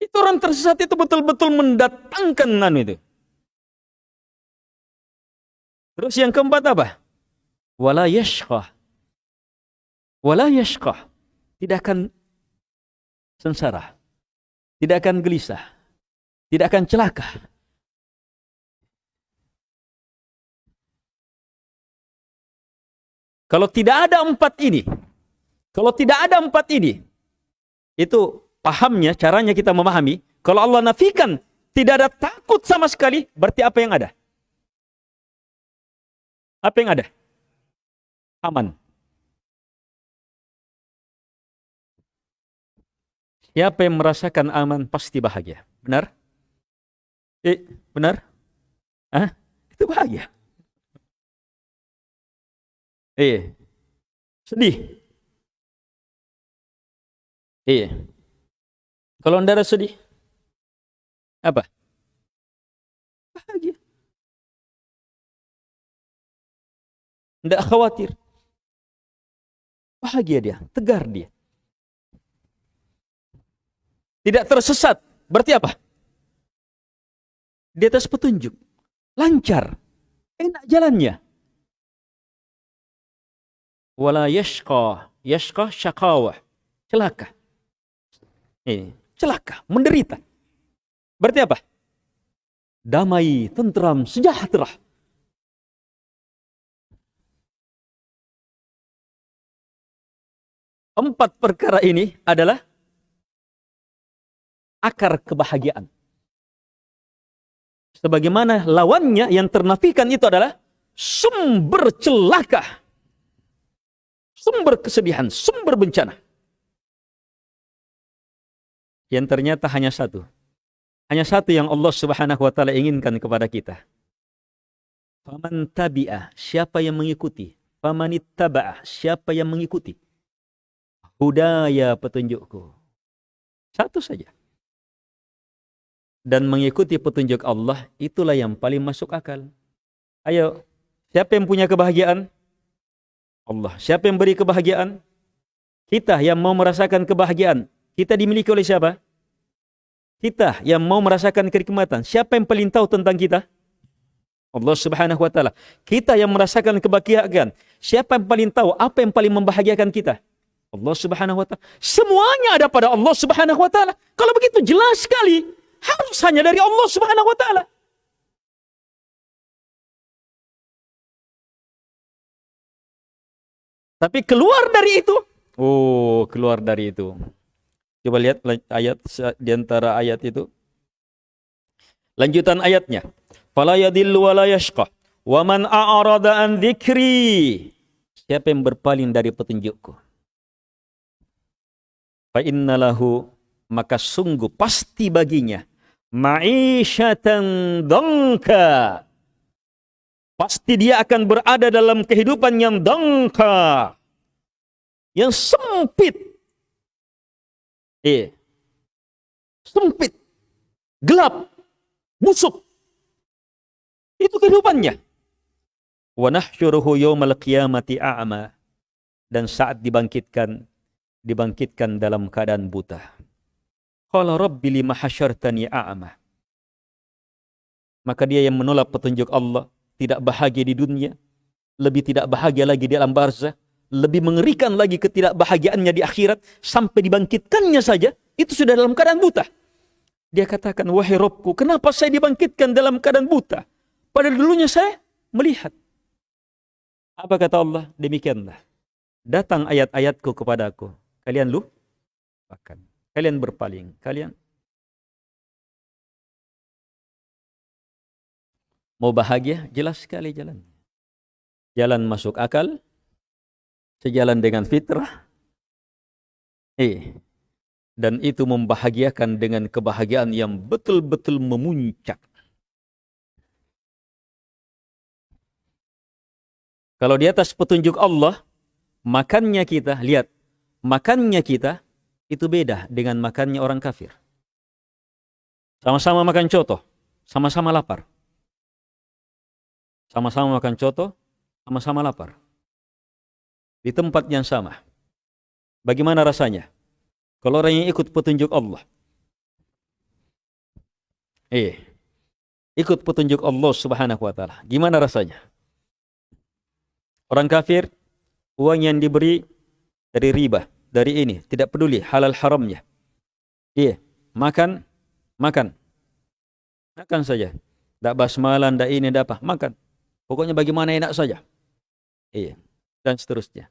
Itu orang tersesat itu betul-betul mendatangkan anu itu. Terus yang keempat apa? Wala yashqah. Wala yashqah. Tidak akan sengsara. Tidak akan gelisah. Tidak akan celaka. Kalau tidak ada empat ini, kalau tidak ada empat ini, itu pahamnya, caranya kita memahami. Kalau Allah nafikan, tidak ada takut sama sekali, berarti apa yang ada? Apa yang ada? Aman. Siapa yang merasakan aman pasti bahagia. Benar? Eh, benar? Ah, itu bahagia. Iya. Sedih. Iya. Kalau anda sedih, apa? Bahagia. Tidak khawatir. Bahagia dia, tegar dia. Tidak tersesat. Berarti apa? Di atas petunjuk. Lancar. Enak jalannya wala yashqa yashqa syaqawah. Celaka. Ini celaka menderita. Berarti apa? Damai tentram sejahtera. Empat perkara ini adalah akar kebahagiaan. Sebagaimana lawannya yang ternafikan itu adalah sumber celaka. Sumber kesedihan, sumber bencana. Yang ternyata hanya satu. Hanya satu yang Allah Subhanahu wa taala inginkan kepada kita. Faman tabi'ah, siapa yang mengikuti? Faman ittaba'ah, siapa yang mengikuti? Hudaya petunjukku. Satu saja. Dan mengikuti petunjuk Allah, itulah yang paling masuk akal. Ayo, siapa yang punya kebahagiaan? Allah. Siapa yang beri kebahagiaan? Kita yang mau merasakan kebahagiaan. Kita dimiliki oleh siapa? Kita yang mau merasakan kenikmatan, siapa yang paling tahu tentang kita? Allah Subhanahu wa taala. Kita yang merasakan kebahagiaan, siapa yang paling tahu apa yang paling membahagiakan kita? Allah Subhanahu wa taala. Semuanya ada pada Allah Subhanahu wa taala. Kalau begitu jelas sekali, harus hanya dari Allah Subhanahu wa taala. Tapi keluar dari itu, oh, keluar dari itu. Coba lihat ayat di antara ayat itu. Lanjutan ayatnya. Fala yadillu wa la yashqa. Wa man a'rada an dzikri. Siapa yang berpaling dari petunjukku? Fa innalahu maka sungguh pasti baginya ma'isyatan dongka. Pasti dia akan berada dalam kehidupan yang dongka. Yang sempit Iya. Sempit. Gelap. Busuk. Itu kehidupannya. Wa nahsyuruhu yawmal qiyamati a'ma. Dan saat dibangkitkan, dibangkitkan dalam keadaan buta. Qala rabbi lima hasyartani a'ma. Maka dia yang menolak petunjuk Allah, tidak bahagia di dunia, lebih tidak bahagia lagi di alam barzah, lebih mengerikan lagi ketidakbahagiaannya di akhirat sampai dibangkitkannya saja itu sudah dalam keadaan buta. Dia katakan, wahai Robku, kenapa saya dibangkitkan dalam keadaan buta? Padahal dulunya saya melihat. Apa kata Allah? Demikianlah. Datang ayat-ayatku kepadaku. Kalian lupakan. Kalian berpaling. Kalian mau bahagia? Jelas sekali jalan. Jalan masuk akal, sejalan dengan fitrah. Eh, dan itu membahagiakan dengan kebahagiaan yang betul-betul memuncak. Kalau di atas petunjuk Allah, makannya kita, lihat, makannya kita itu beda dengan makannya orang kafir. Sama-sama makan coto, sama-sama lapar. Sama-sama makan coto, sama-sama lapar di tempat yang sama. Bagaimana rasanya? Kalau orang yang ikut petunjuk Allah. Eh, ikut petunjuk Allah Subhanahu wa taala. Gimana rasanya? Orang kafir uang yang diberi dari riba, dari ini, tidak peduli halal haramnya. Iya, makan, makan. Makan saja. Tak basmalan, tak ini, tak apa. Makan. Pokoknya bagaimana enak saja. Iya, dan seterusnya.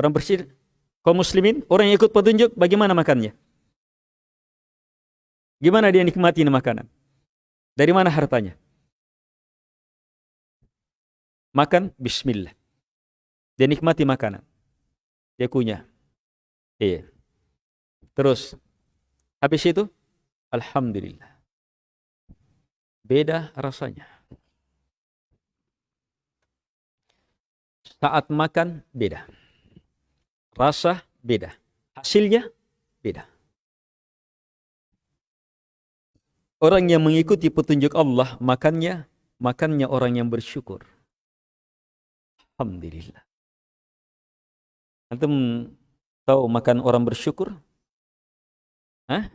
Orang bersih, kaum muslimin, orang yang ikut petunjuk, bagaimana makannya? Gimana dia nikmati makanan? Dari mana hartanya? Makan, bismillah. Dia nikmati makanan. Dia kunyah. Iya. Terus, habis itu, Alhamdulillah. Beda rasanya. Saat makan, beda rasa beda. Hasilnya beda. Orang yang mengikuti petunjuk Allah, makannya, makannya orang yang bersyukur. Alhamdulillah. Antum tahu makan orang bersyukur? Hah?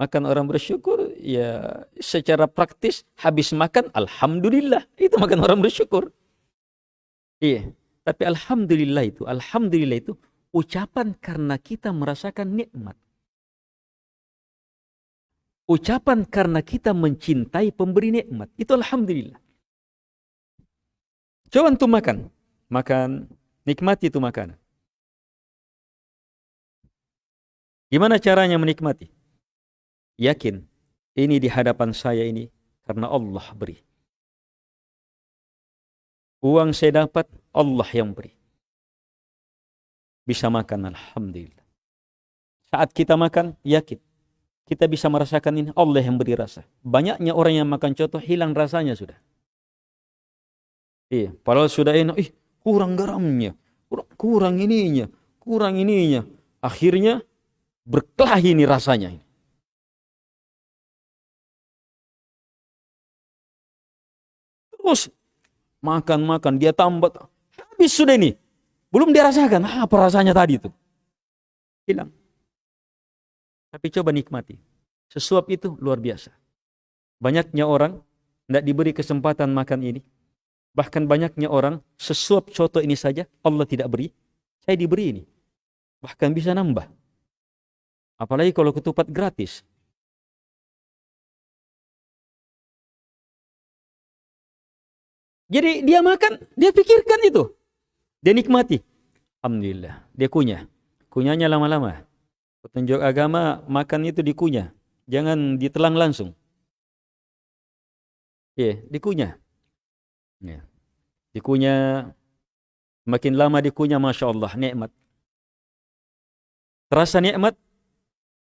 Makan orang bersyukur, ya secara praktis habis makan, Alhamdulillah. Itu makan orang bersyukur. Iya. Tapi alhamdulillah itu, alhamdulillah itu ucapan karena kita merasakan nikmat. Ucapan karena kita mencintai pemberi nikmat. Itu alhamdulillah. Coba untuk makan. Makan, nikmati itu makanan. Gimana caranya menikmati? yakin ini di hadapan saya ini karena Allah beri. Uang saya dapat Allah yang beri. Bisa makan alhamdulillah. Saat kita makan yakin kita bisa merasakan ini Allah yang beri rasa. Banyaknya orang yang makan contoh hilang rasanya sudah. Iya, padahal sudah enak, ih kurang garamnya, kurang, kurang ininya, kurang ininya. Akhirnya berkelahi ini rasanya. Terus makan-makan, dia tambah, habis sudah ini. Belum dia rasakan, apa rasanya tadi itu. Hilang. Tapi coba nikmati. Sesuap itu luar biasa. Banyaknya orang tidak diberi kesempatan makan ini. Bahkan banyaknya orang sesuap coto ini saja Allah tidak beri. Saya diberi ini. Bahkan bisa nambah. Apalagi kalau ketupat gratis. Jadi dia makan, dia pikirkan itu. Dia nikmati. Alhamdulillah. Dia kunyah. Kunyahnya lama-lama. Petunjuk agama makan itu dikunyah, jangan ditelan langsung. Ya, yeah, dikunyah. Ya. Yeah. Dikunyah makin lama dikunyah Masya Allah nikmat. Terasa nikmat?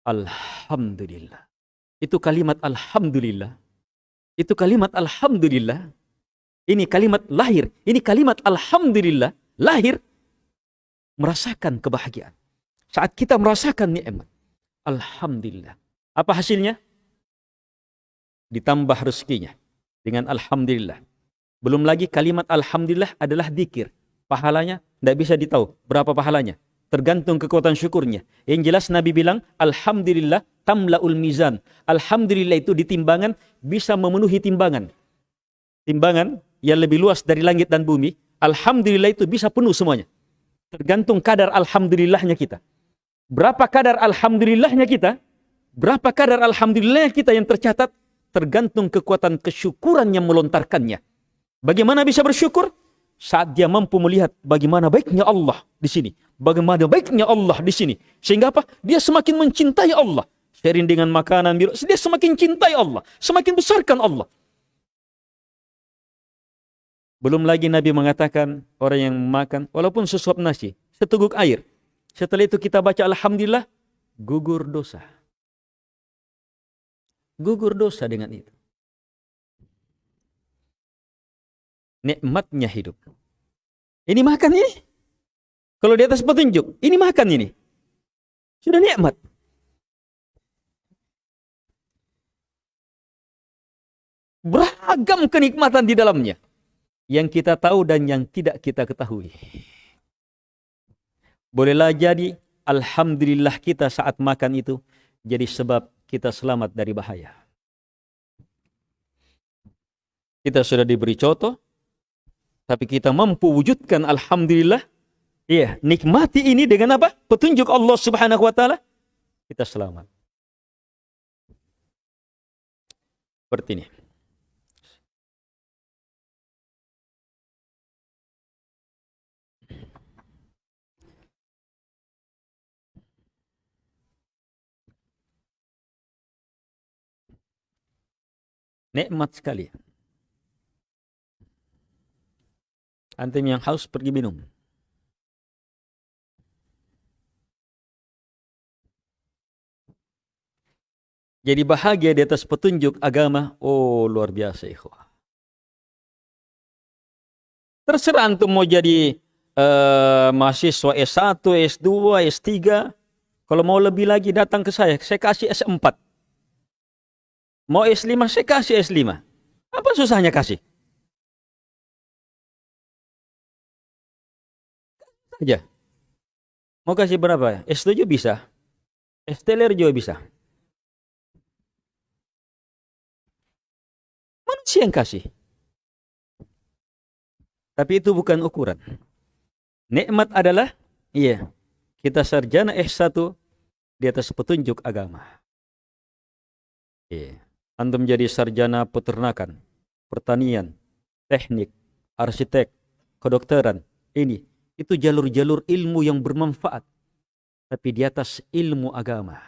Alhamdulillah. Itu kalimat Alhamdulillah. Itu kalimat Alhamdulillah. Ini kalimat lahir. Ini kalimat Alhamdulillah. Lahir. Merasakan kebahagiaan. Saat kita merasakan nikmat, alhamdulillah. Apa hasilnya? Ditambah rezekinya dengan alhamdulillah. Belum lagi kalimat alhamdulillah adalah dikir. Pahalanya tidak bisa ditahu berapa pahalanya. Tergantung kekuatan syukurnya. Yang jelas Nabi bilang, Alhamdulillah tamla'ul mizan. Alhamdulillah itu di timbangan bisa memenuhi timbangan. Timbangan yang lebih luas dari langit dan bumi. Alhamdulillah itu bisa penuh semuanya. Tergantung kadar alhamdulillahnya kita. Berapa kadar alhamdulillahnya kita? Berapa kadar alhamdulillahnya kita yang tercatat? Tergantung kekuatan kesyukuran yang melontarkannya. Bagaimana bisa bersyukur? Saat dia mampu melihat bagaimana baiknya Allah di sini. Bagaimana baiknya Allah di sini. Sehingga apa? Dia semakin mencintai Allah. Sharing dengan makanan, dia semakin cintai Allah. Semakin besarkan Allah. Belum lagi Nabi mengatakan orang yang makan walaupun sesuap nasi, seteguk air, setelah itu kita baca Alhamdulillah, gugur dosa. Gugur dosa dengan itu. Nikmatnya hidup. Ini makan ini. Kalau di atas petunjuk, ini makan ini. Sudah nikmat. Beragam kenikmatan di dalamnya. Yang kita tahu dan yang tidak kita ketahui. Bolehlah jadi Alhamdulillah kita saat makan itu jadi sebab kita selamat dari bahaya. Kita sudah diberi contoh, tapi kita mampu wujudkan Alhamdulillah. Iya, nikmati ini dengan apa? Petunjuk Allah subhanahu wa ta'ala. Kita selamat. Seperti ini. Nikmat sekali. Antum yang haus pergi minum. Jadi bahagia di atas petunjuk agama. Oh luar biasa ikhwah. Terserah antum mau jadi uh, mahasiswa S1, S2, S3. Kalau mau lebih lagi datang ke saya. Saya kasih S4. Mau S5, saya kasih S5. Apa susahnya kasih? Aja. Mau kasih berapa? S7 bisa. S-teler juga bisa. Manusia yang kasih. Tapi itu bukan ukuran. Nikmat adalah, iya, kita sarjana S1 di atas petunjuk agama. Iya. Antum menjadi sarjana peternakan, pertanian, teknik, arsitek, kedokteran. Ini, itu jalur-jalur ilmu yang bermanfaat. Tapi di atas ilmu agama.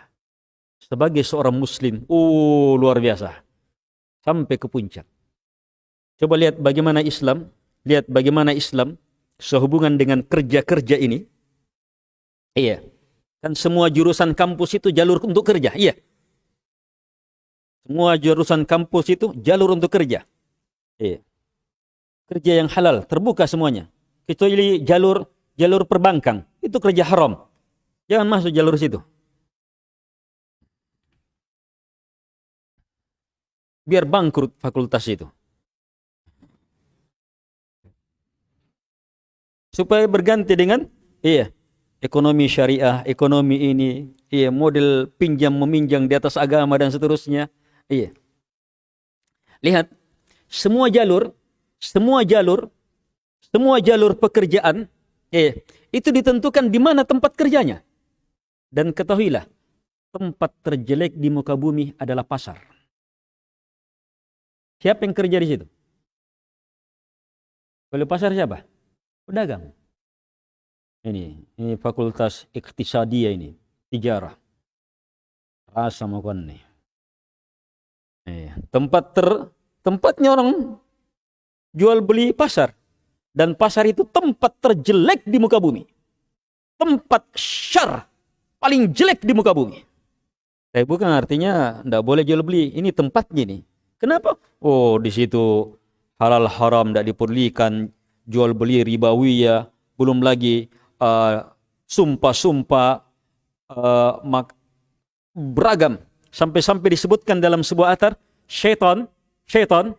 sebagai seorang muslim, oh luar biasa. Sampai ke puncak. Coba lihat bagaimana Islam, lihat bagaimana Islam sehubungan dengan kerja-kerja ini. Iya. Kan semua jurusan kampus itu jalur untuk kerja, iya. Semua jurusan kampus itu jalur untuk kerja. Iya. Kerja yang halal, terbuka semuanya. Kecuali jalur jalur perbankan, itu kerja haram. Jangan masuk jalur situ. Biar bangkrut fakultas itu. Supaya berganti dengan iya, ekonomi syariah, ekonomi ini, iya, model pinjam meminjam di atas agama dan seterusnya. Iya. Lihat, semua jalur, semua jalur, semua jalur pekerjaan, iya, itu ditentukan di mana tempat kerjanya. Dan ketahuilah, tempat terjelek di muka bumi adalah pasar. Siapa yang kerja di situ? Kalau pasar siapa? Pedagang. Ini, ini fakultas iktisadiyah ini, tijarah. Rasa makan nih. Eh, tempat ter tempatnya orang jual beli pasar dan pasar itu tempat terjelek di muka bumi. Tempat syar paling jelek di muka bumi. Tapi bukan artinya tidak boleh jual beli. Ini tempatnya nih. Kenapa? Oh, di situ halal haram tidak diperlikan jual beli ribawiyah, belum lagi uh, sumpah-sumpah uh, beragam Sampai-sampai disebutkan dalam sebuah atar, syaitan, syaitan,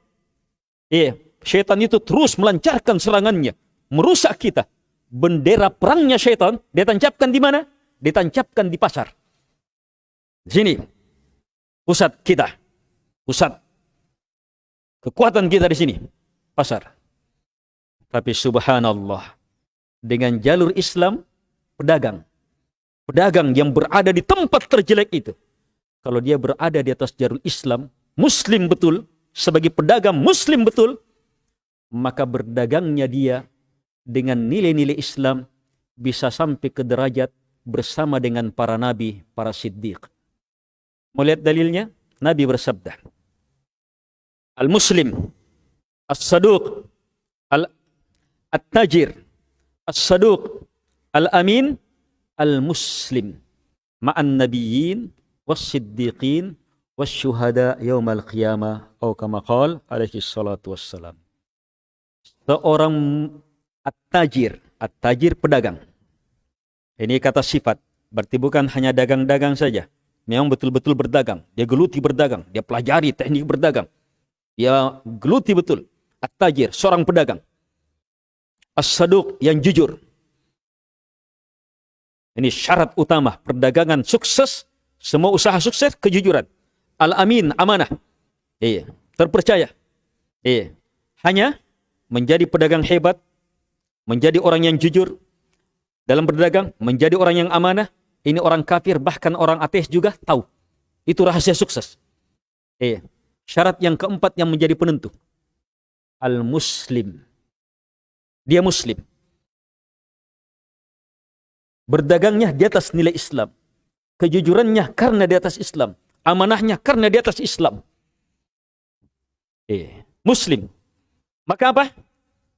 iya, syaitan itu terus melancarkan serangannya, merusak kita. Bendera perangnya syaitan ditancapkan di mana? Ditancapkan di pasar. Di sini, pusat kita, pusat kekuatan kita di sini, pasar. Tapi subhanallah, dengan jalur Islam, pedagang. Pedagang yang berada di tempat terjelek itu kalau dia berada di atas jarul Islam, muslim betul, sebagai pedagang muslim betul, maka berdagangnya dia dengan nilai-nilai Islam bisa sampai ke derajat bersama dengan para nabi, para siddiq. Mau lihat dalilnya? Nabi bersabda, Al-Muslim, As-Saduq, Al-Tajir, As-Saduq, Al-Amin, Al-Muslim, Ma'an Nabiyyin, was-siddiqin was-syuhada yaumal qiyamah atau kama qala alaihi salatu wassalam. Seorang at-tajir, at-tajir pedagang. Ini kata sifat, berarti bukan hanya dagang-dagang saja. Memang betul-betul berdagang. Dia geluti berdagang. Dia pelajari teknik berdagang. Dia geluti betul. At-tajir, seorang pedagang. As-saduq yang jujur. Ini syarat utama perdagangan sukses semua usaha sukses kejujuran. Al-amin, amanah. Iya, terpercaya. Iya. Hanya menjadi pedagang hebat, menjadi orang yang jujur dalam berdagang, menjadi orang yang amanah. Ini orang kafir, bahkan orang ateis juga tahu. Itu rahasia sukses. Iya. Syarat yang keempat yang menjadi penentu. Al-muslim. Dia muslim. Berdagangnya di atas nilai Islam kejujurannya karena di atas Islam, amanahnya karena di atas Islam. Eh, muslim. Maka apa?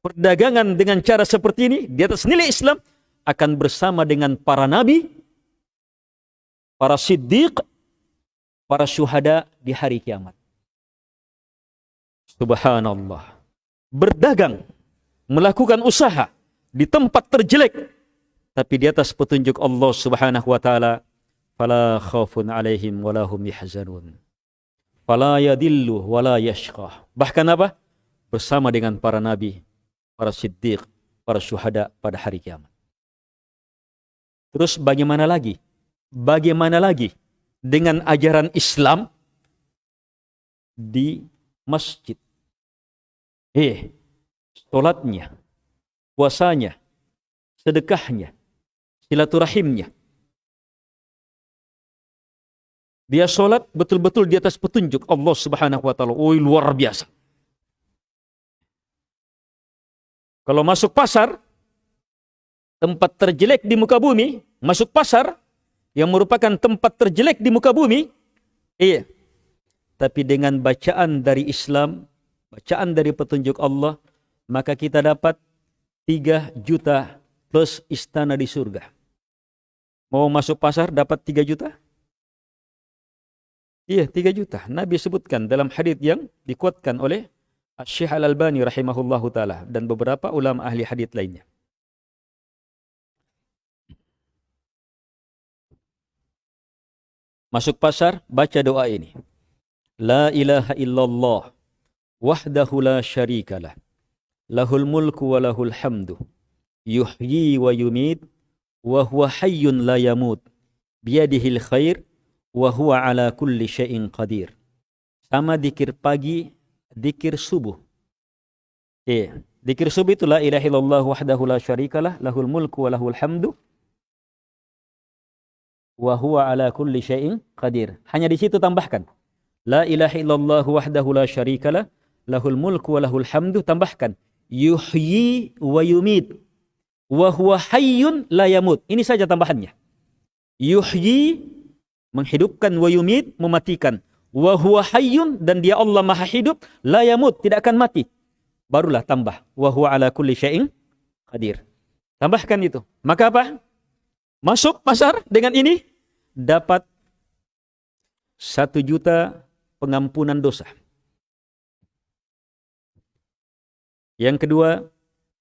Perdagangan dengan cara seperti ini di atas nilai Islam akan bersama dengan para nabi, para siddiq, para syuhada di hari kiamat. Subhanallah. Berdagang, melakukan usaha di tempat terjelek, tapi di atas petunjuk Allah Subhanahu wa taala fala khaufun alaihim wala hum yahzanun. Fala yadillu wala yashqa. Bahkan apa? Bersama dengan para nabi, para siddiq, para syuhada pada hari kiamat. Terus bagaimana lagi? Bagaimana lagi dengan ajaran Islam di masjid? Eh, sholatnya, puasanya, sedekahnya, silaturahimnya, Dia sholat betul-betul di atas petunjuk Allah subhanahu wa ta'ala. Luar biasa. Kalau masuk pasar, tempat terjelek di muka bumi, masuk pasar, yang merupakan tempat terjelek di muka bumi. Iya. Tapi dengan bacaan dari Islam, bacaan dari petunjuk Allah, maka kita dapat 3 juta plus istana di surga. Mau masuk pasar dapat 3 juta? Iya, 3 juta. Nabi sebutkan dalam hadis yang dikuatkan oleh Syekh Al-Albani rahimahullahu taala dan beberapa ulama ahli hadis lainnya. Masuk pasar, baca doa ini. La ilaha illallah wahdahu la syarikalah. Lahul mulku wa lahul hamdu. Yuhyi wa yumid wa huwa hayyun la yamut biyadihil khair wa huwa ala kulli syai'in qadir. Sama dikir pagi, dikir subuh. Eh, dikir subuh itu la ilaha illallah wahdahu la syarikalah lahul mulku wa lahul hamdu wa huwa ala kulli syai'in qadir. Hanya di situ tambahkan. La ilaha illallah wahdahu la syarikalah lahul mulku wa lahul hamdu tambahkan yuhyi wa yumit wa huwa hayyun la yamut. Ini saja tambahannya. Yuhyi menghidupkan wa yumit mematikan. Wa huwa hayyun dan dia Allah Maha hidup la yamut tidak akan mati. Barulah tambah wa huwa ala kulli syai'in qadir. Tambahkan itu. Maka apa? Masuk pasar dengan ini dapat satu juta pengampunan dosa. Yang kedua,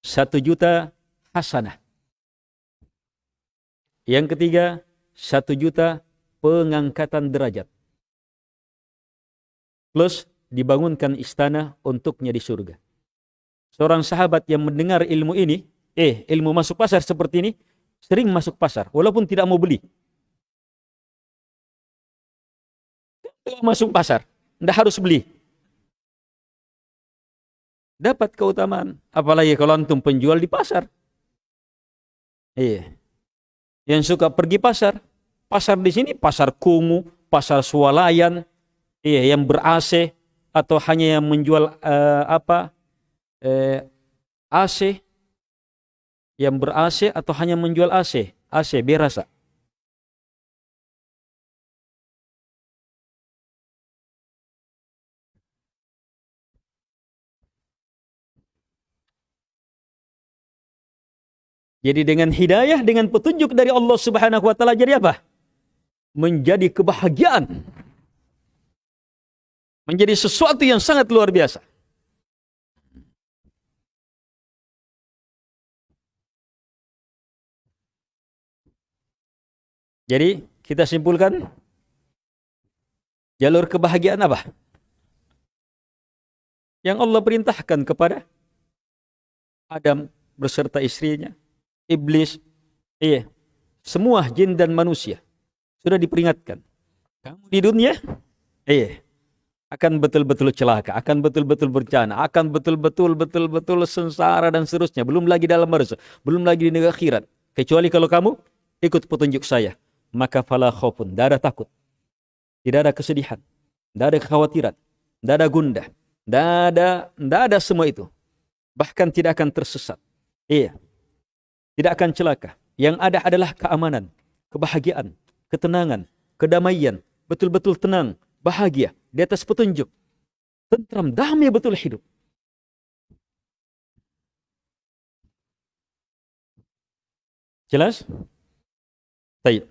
satu juta hasanah. Yang ketiga, satu juta pengangkatan derajat. Plus dibangunkan istana untuknya di surga. Seorang sahabat yang mendengar ilmu ini, eh ilmu masuk pasar seperti ini, sering masuk pasar, walaupun tidak mau beli. Masuk pasar, tidak harus beli. Dapat keutamaan. Apalagi kalau antum penjual di pasar. Iya. Yang suka pergi pasar. Pasar di sini pasar kumuh, pasar swalayan, iya yang ber-AC atau hanya yang menjual uh, apa? Uh, eh, AC yang ber-AC atau hanya menjual AC, AC berasa. Jadi dengan hidayah, dengan petunjuk dari Allah Subhanahu wa taala jadi apa? Menjadi kebahagiaan. Menjadi sesuatu yang sangat luar biasa. Jadi kita simpulkan jalur kebahagiaan apa? Yang Allah perintahkan kepada Adam beserta istrinya iblis, iya, semua jin dan manusia sudah diperingatkan. Kamu di dunia, iya, akan betul-betul celaka, akan betul-betul bencana, akan betul-betul betul-betul sengsara dan seterusnya. Belum lagi dalam barzah, belum lagi di negeri akhirat. Kecuali kalau kamu ikut petunjuk saya, maka fala khaufun, tidak ada takut. Tidak ada kesedihan, tidak ada kekhawatiran, tidak ada gundah, tidak ada, tidak ada semua itu. Bahkan tidak akan tersesat. Iya, tidak akan celaka. Yang ada adalah keamanan, kebahagiaan, ketenangan, kedamaian, betul-betul tenang, bahagia di atas petunjuk. Tentram, damai betul hidup. Jelas? Baik.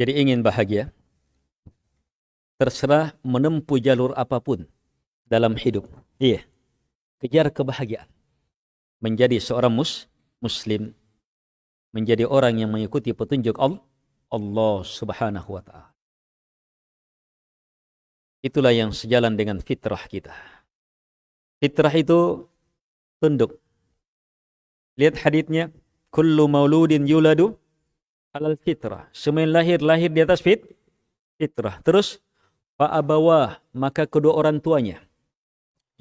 Jadi ingin bahagia, terserah menempuh jalur apa pun dalam hidup. Iya. Kejar kebahagiaan. Menjadi seorang mus, muslim. Menjadi orang yang mengikuti petunjuk Allah, Allah subhanahu wa ta'ala. Itulah yang sejalan dengan fitrah kita. Fitrah itu tunduk. Lihat haditnya. Kullu mauludin yuladu alal fitrah. Semua lahir lahir di atas fit fitrah. Terus fa'abawah maka kedua orang tuanya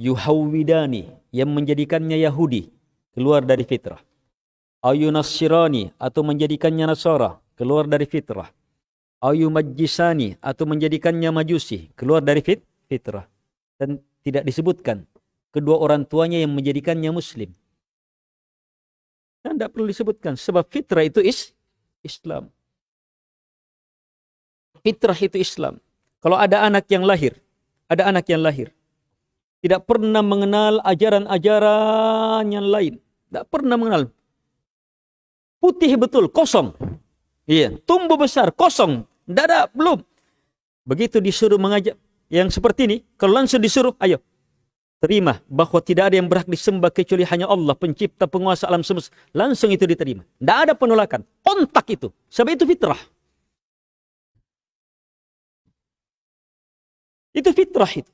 yuhawwidani yang menjadikannya Yahudi keluar dari fitrah. Ayunassirani atau menjadikannya Nasara keluar dari fitrah. Ayumajjisani atau menjadikannya Majusi keluar dari fit fitrah. Dan tidak disebutkan kedua orang tuanya yang menjadikannya muslim. Dan tidak perlu disebutkan sebab fitrah itu is Islam. Fitrah itu Islam. Kalau ada anak yang lahir, ada anak yang lahir tidak pernah mengenal ajaran-ajaran yang lain, tidak pernah mengenal. Putih betul, kosong. Iya, tumbuh besar, kosong, tidak belum. Begitu disuruh mengajak yang seperti ini, kalau langsung disuruh, ayo, terima bahwa tidak ada yang berhak disembah kecuali hanya Allah, pencipta penguasa alam semesta. Langsung itu diterima. Tidak ada penolakan. Kontak itu. Sebab itu fitrah. Itu fitrah itu.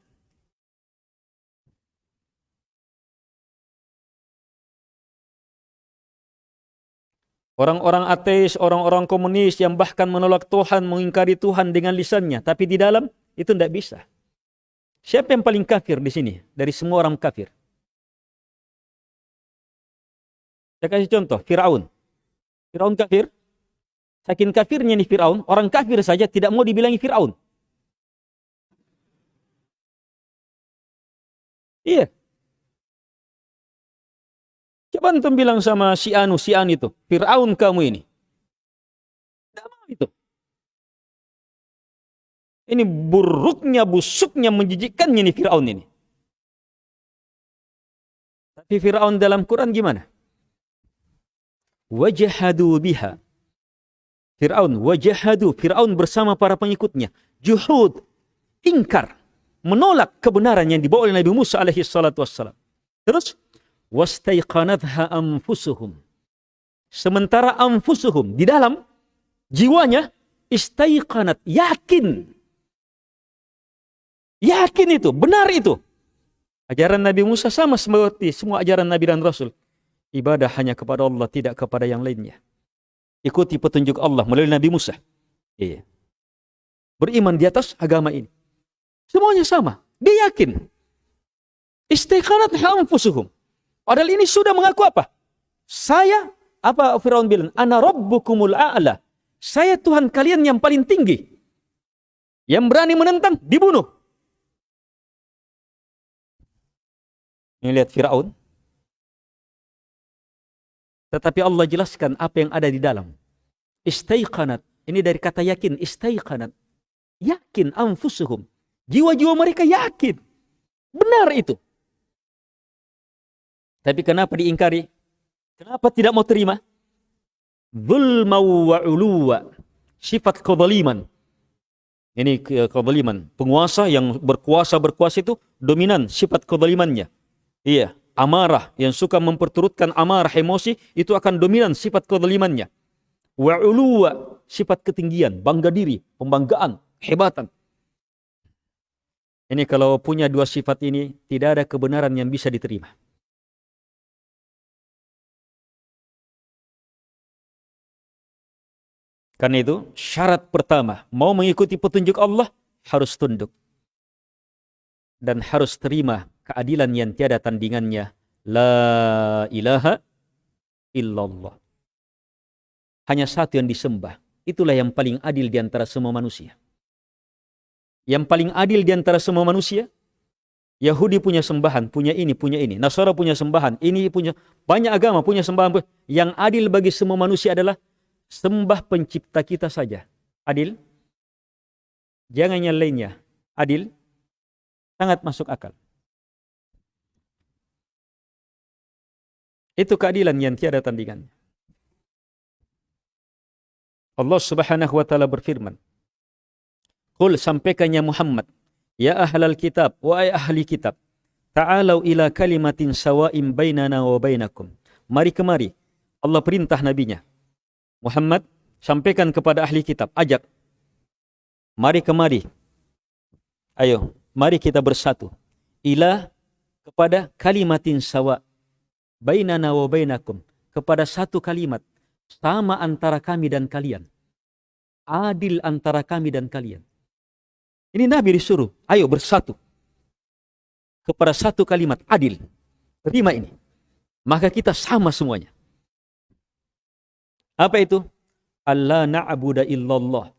Orang-orang ateis, orang-orang komunis yang bahkan menolak Tuhan, mengingkari Tuhan dengan lisannya. Tapi di dalam itu tidak bisa. Siapa yang paling kafir di sini? Dari semua orang kafir. Saya kasih contoh, Fir'aun. Fir'aun kafir. Saking kafirnya nih Fir'aun, orang kafir saja tidak mau dibilangi Fir'aun. Iya. Coba antum bilang sama si Anu, si An itu, Fir'aun kamu ini. Mau itu. Ini buruknya, busuknya, menjijikkannya ini Fir'aun ini. Tapi Fir'aun dalam Quran gimana? Wajahadu biha. Fir'aun, wajahadu. Fir'aun bersama para pengikutnya. Juhud, ingkar. Menolak kebenaran yang dibawa oleh Nabi Musa alaihi salatu wassalam. Terus, wastaiqanatha anfusuhum. Sementara anfusuhum di dalam jiwanya istaiqanat yakin Yakin itu, benar itu. Ajaran Nabi Musa sama seperti semua ajaran Nabi dan Rasul. Ibadah hanya kepada Allah, tidak kepada yang lainnya. Ikuti petunjuk Allah melalui Nabi Musa. Iya. Beriman di atas agama ini. Semuanya sama. Dia yakin. Istiqanat anfusuhum. Padahal ini sudah mengaku apa? Saya, apa Fir'aun bilang? Ana rabbukumul a'la. Saya Tuhan kalian yang paling tinggi. Yang berani menentang, dibunuh. Ini lihat Fir'aun. Tetapi Allah jelaskan apa yang ada di dalam. Istaiqanat. Ini dari kata yakin. Istaiqanat. Yakin anfusuhum. Jiwa-jiwa mereka yakin. Benar itu. Tapi kenapa diingkari? Kenapa tidak mau terima? Zulma wa uluwa. Sifat kezaliman. Ini kezaliman. Penguasa yang berkuasa-berkuasa itu dominan sifat kezalimannya. Iya, amarah yang suka memperturutkan amarah emosi itu akan dominan sifat kezalimannya. Wa uluwa, sifat ketinggian, bangga diri, pembanggaan, hebatan. Ini kalau punya dua sifat ini tidak ada kebenaran yang bisa diterima. Karena itu syarat pertama mau mengikuti petunjuk Allah harus tunduk dan harus terima keadilan yang tiada tandingannya. La ilaha illallah. Hanya satu yang disembah. Itulah yang paling adil di antara semua manusia. Yang paling adil di antara semua manusia, Yahudi punya sembahan, punya ini, punya ini. Nasara punya sembahan, ini punya banyak agama punya sembahan. Yang adil bagi semua manusia adalah sembah pencipta kita saja. Adil? Jangan yang lainnya. Adil? Sangat masuk akal. Itu keadilan yang tiada tandingannya. Allah Subhanahu wa taala berfirman, "Qul sampaikannya Muhammad, ya ahlal kitab wa ay ahli kitab, ta'alau ila kalimatin sawa'in bainana wa bainakum." Mari kemari. Allah perintah nabinya. Muhammad sampaikan kepada ahli kitab, ajak. Mari kemari. Ayo, mari kita bersatu. Ila kepada kalimatin sawa bainana wa bainakum kepada satu kalimat sama antara kami dan kalian. Adil antara kami dan kalian. Ini Nabi disuruh, ayo bersatu. Kepada satu kalimat adil. Terima ini. Maka kita sama semuanya. Apa itu? Allah na'budu illallah.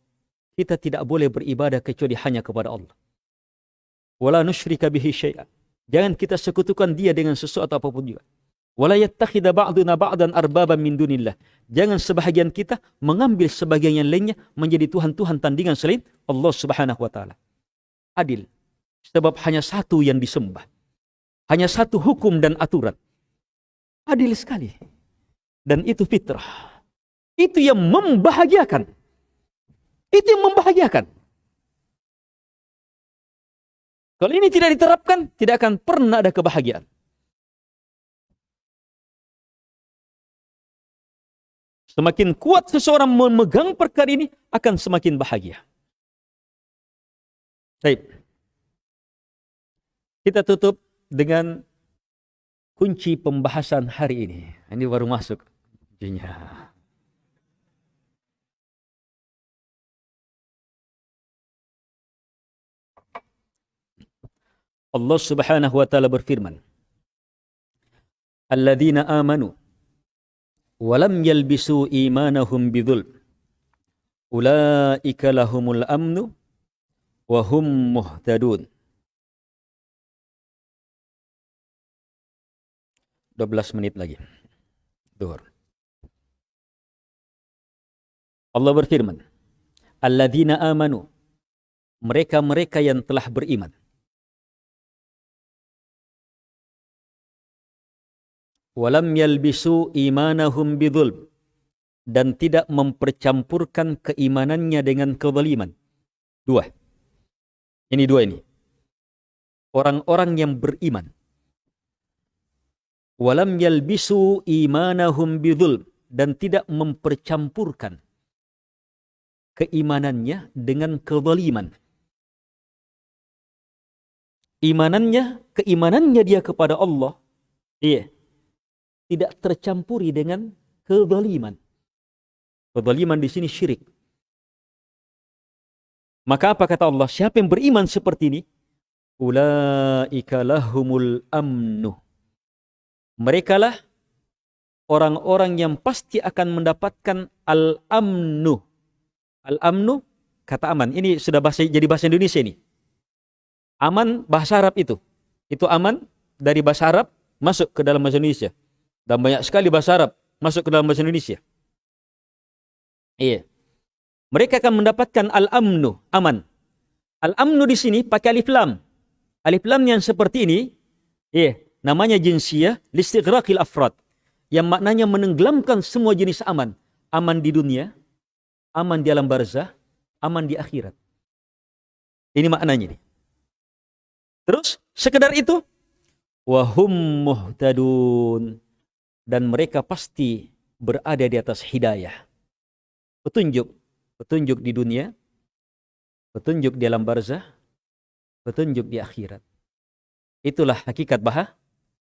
Kita tidak boleh beribadah kecuali hanya kepada Allah. wala nusyrika bihi syai'a. Jangan kita sekutukan dia dengan sesuatu apa pun juga. Wala yattakhidha ba'duna ba'dan arbaban min dunillah. Jangan sebahagian kita mengambil sebagian yang lainnya menjadi tuhan-tuhan tandingan selain Allah Subhanahu wa taala. Adil. Sebab hanya satu yang disembah. Hanya satu hukum dan aturan. Adil sekali. Dan itu fitrah. Itu yang membahagiakan. Itu yang membahagiakan. Kalau ini tidak diterapkan, tidak akan pernah ada kebahagiaan. Semakin kuat seseorang memegang perkara ini, akan semakin bahagia. Baik. Kita tutup dengan kunci pembahasan hari ini. Ini baru masuk. Kuncinya. Allah Subhanahu wa taala berfirman, "Alladzina amanu walam yalbisu imanahum bidhul ulaika lahumul amnu wa hum muhtadun. 12 menit lagi. Duhur. Allah berfirman Alladzina amanu. Mereka-mereka yang telah beriman. Walam yalbisu imanahum bidzulm dan tidak mempercampurkan keimanannya dengan kezaliman. Dua. Ini dua ini. Orang-orang yang beriman. Walam yalbisu imanahum bidzulm dan tidak mempercampurkan keimanannya dengan kezaliman. Imanannya, keimanannya dia kepada Allah, iya, tidak tercampuri dengan kezaliman. Kezaliman di sini syirik. Maka apa kata Allah? Siapa yang beriman seperti ini? Ulaika lahumul amnu. Mereka lah orang-orang yang pasti akan mendapatkan al-amnu. Al-amnu kata aman. Ini sudah bahasa, jadi bahasa Indonesia ini. Aman bahasa Arab itu. Itu aman dari bahasa Arab masuk ke dalam bahasa Indonesia. Dan banyak sekali bahasa Arab masuk ke dalam bahasa Indonesia. Iya. Mereka akan mendapatkan al-amnu, aman. Al-amnu di sini pakai alif lam. Alif lam yang seperti ini, iya, namanya jinsiyah listighraqil afrad. Yang maknanya menenggelamkan semua jenis aman. Aman di dunia, aman di alam barzah, aman di akhirat. Ini maknanya nih. Terus, sekedar itu, wahum muhtadun dan mereka pasti berada di atas hidayah. Petunjuk, petunjuk di dunia, petunjuk di alam barzah, petunjuk di akhirat. Itulah hakikat bah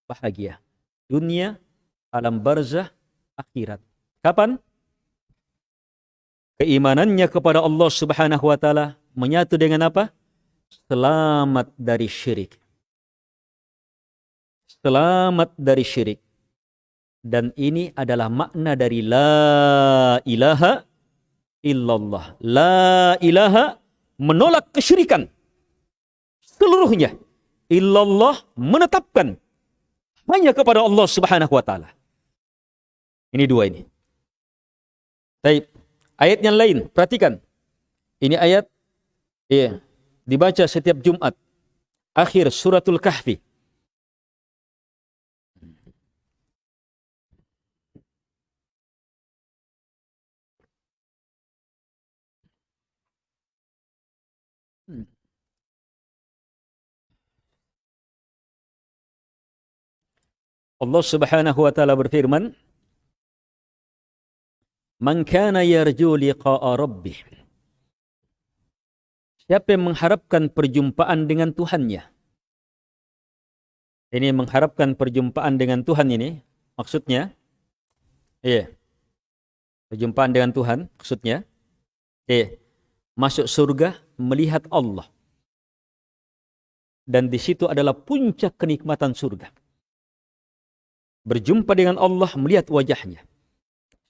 bahagia. Dunia, alam barzah, akhirat. Kapan? Keimanannya kepada Allah Subhanahu wa taala menyatu dengan apa? Selamat dari syirik. Selamat dari syirik dan ini adalah makna dari la ilaha illallah. La ilaha menolak kesyirikan. Seluruhnya. Illallah menetapkan hanya kepada Allah Subhanahu wa taala. Ini dua ini. Baik. Ayat yang lain, perhatikan. Ini ayat ya, dibaca setiap Jumat. Akhir suratul Kahfi. Allah Subhanahu wa taala berfirman, "Man kana yarju liqa'a rabbih." Siapa yang mengharapkan perjumpaan dengan Tuhannya? Ini mengharapkan perjumpaan dengan Tuhan ini maksudnya iya. Perjumpaan dengan Tuhan maksudnya iya. Masuk surga melihat Allah. Dan di situ adalah puncak kenikmatan surga. Berjumpa dengan Allah, melihat wajahnya.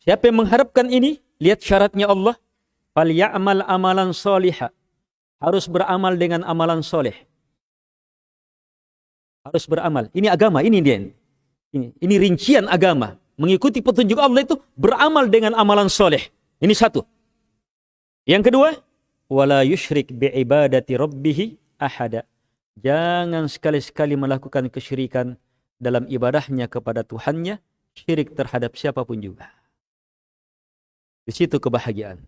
Siapa yang mengharapkan ini, lihat syaratnya Allah. Fal amalan solihah. Harus beramal dengan amalan soleh. harus beramal. Ini agama, ini dia. Ini, ini rincian agama. Mengikuti petunjuk Allah itu beramal dengan amalan soleh. Ini satu. Yang kedua, wala yushrik bi'ibadati rabbihi ahada. Jangan sekali-sekali melakukan kesyirikan dalam ibadahnya kepada Tuhannya, syirik terhadap siapa pun juga. Di situ kebahagiaan.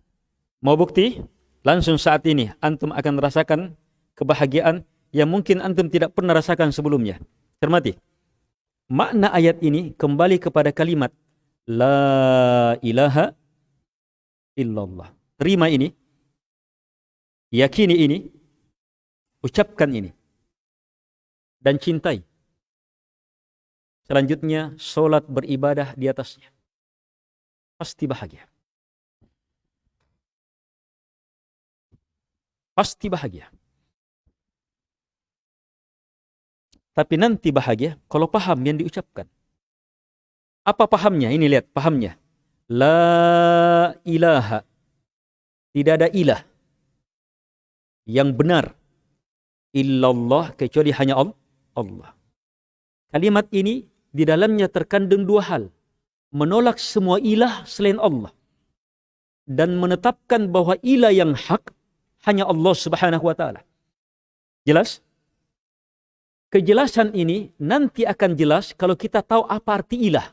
Mau bukti? Langsung saat ini antum akan merasakan kebahagiaan yang mungkin antum tidak pernah rasakan sebelumnya. Cermati. Makna ayat ini kembali kepada kalimat La ilaha illallah. Terima ini. Yakini ini. Ucapkan ini. Dan cintai. Selanjutnya, solat beribadah di atasnya. Pasti bahagia. pasti bahagia. Tapi nanti bahagia kalau paham yang diucapkan. Apa pahamnya? Ini lihat pahamnya. La ilaha. Tidak ada ilah yang benar illallah kecuali hanya Allah. Kalimat ini di dalamnya terkandung dua hal. Menolak semua ilah selain Allah. Dan menetapkan bahwa ilah yang hak hanya Allah Subhanahu wa taala. Jelas? Kejelasan ini nanti akan jelas kalau kita tahu apa arti ilah.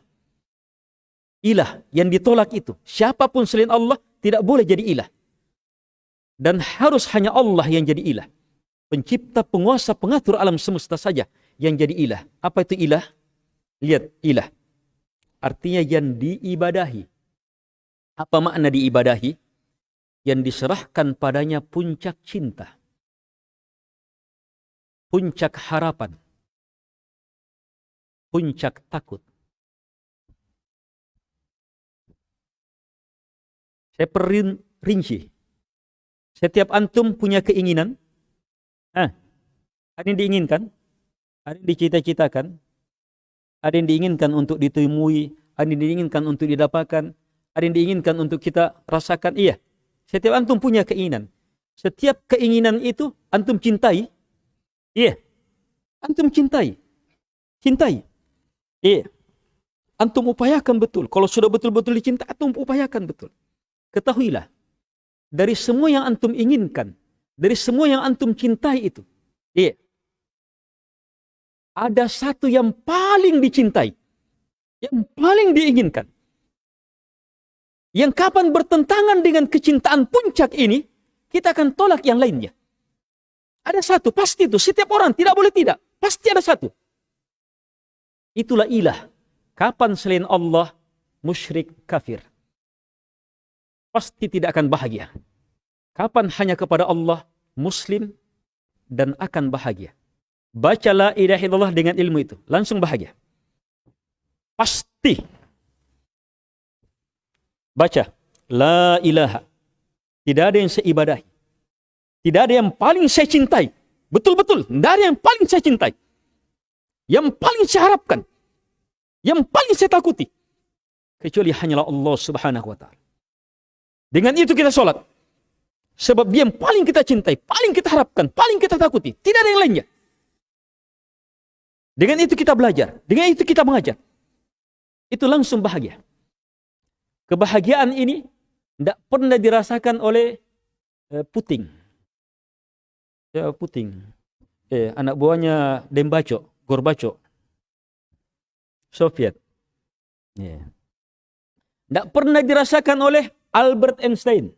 Ilah yang ditolak itu, siapa pun selain Allah tidak boleh jadi ilah. Dan harus hanya Allah yang jadi ilah. Pencipta, penguasa, pengatur alam semesta saja yang jadi ilah. Apa itu ilah? Lihat, ilah. Artinya yang diibadahi. Apa makna diibadahi? yang diserahkan padanya puncak cinta, puncak harapan, puncak takut. Saya perinci. Setiap antum punya keinginan. Ah, ada yang diinginkan, ada yang dicita-citakan, ada yang diinginkan untuk ditemui, ada yang diinginkan untuk didapatkan, ada yang diinginkan untuk kita rasakan. Iya, setiap antum punya keinginan. Setiap keinginan itu antum cintai. Iya. Antum cintai. Cintai. Iya. Antum upayakan betul. Kalau sudah betul-betul dicinta, antum upayakan betul. Ketahuilah. Dari semua yang antum inginkan. Dari semua yang antum cintai itu. Iya. Ada satu yang paling dicintai. Yang paling diinginkan yang kapan bertentangan dengan kecintaan puncak ini, kita akan tolak yang lainnya. Ada satu, pasti itu. Setiap orang tidak boleh tidak. Pasti ada satu. Itulah ilah. Kapan selain Allah, musyrik kafir. Pasti tidak akan bahagia. Kapan hanya kepada Allah, muslim, dan akan bahagia. Bacalah illallah dengan ilmu itu. Langsung bahagia. Pasti Baca. La ilaha. Tidak ada yang saya ibadahi. Tidak ada yang paling saya cintai. Betul-betul. Tidak ada yang paling saya cintai. Yang paling saya harapkan. Yang paling saya takuti. Kecuali hanyalah Allah subhanahu wa ta'ala. Dengan itu kita sholat. Sebab dia yang paling kita cintai, paling kita harapkan, paling kita takuti. Tidak ada yang lainnya. Dengan itu kita belajar. Dengan itu kita mengajar. Itu langsung bahagia. Kebahagiaan ini tidak pernah dirasakan oleh eh, Puting. Ya, Puting. Eh, anak buahnya Dembaco, Gorbaco. Soviet. Yeah. Tidak pernah dirasakan oleh Albert Einstein.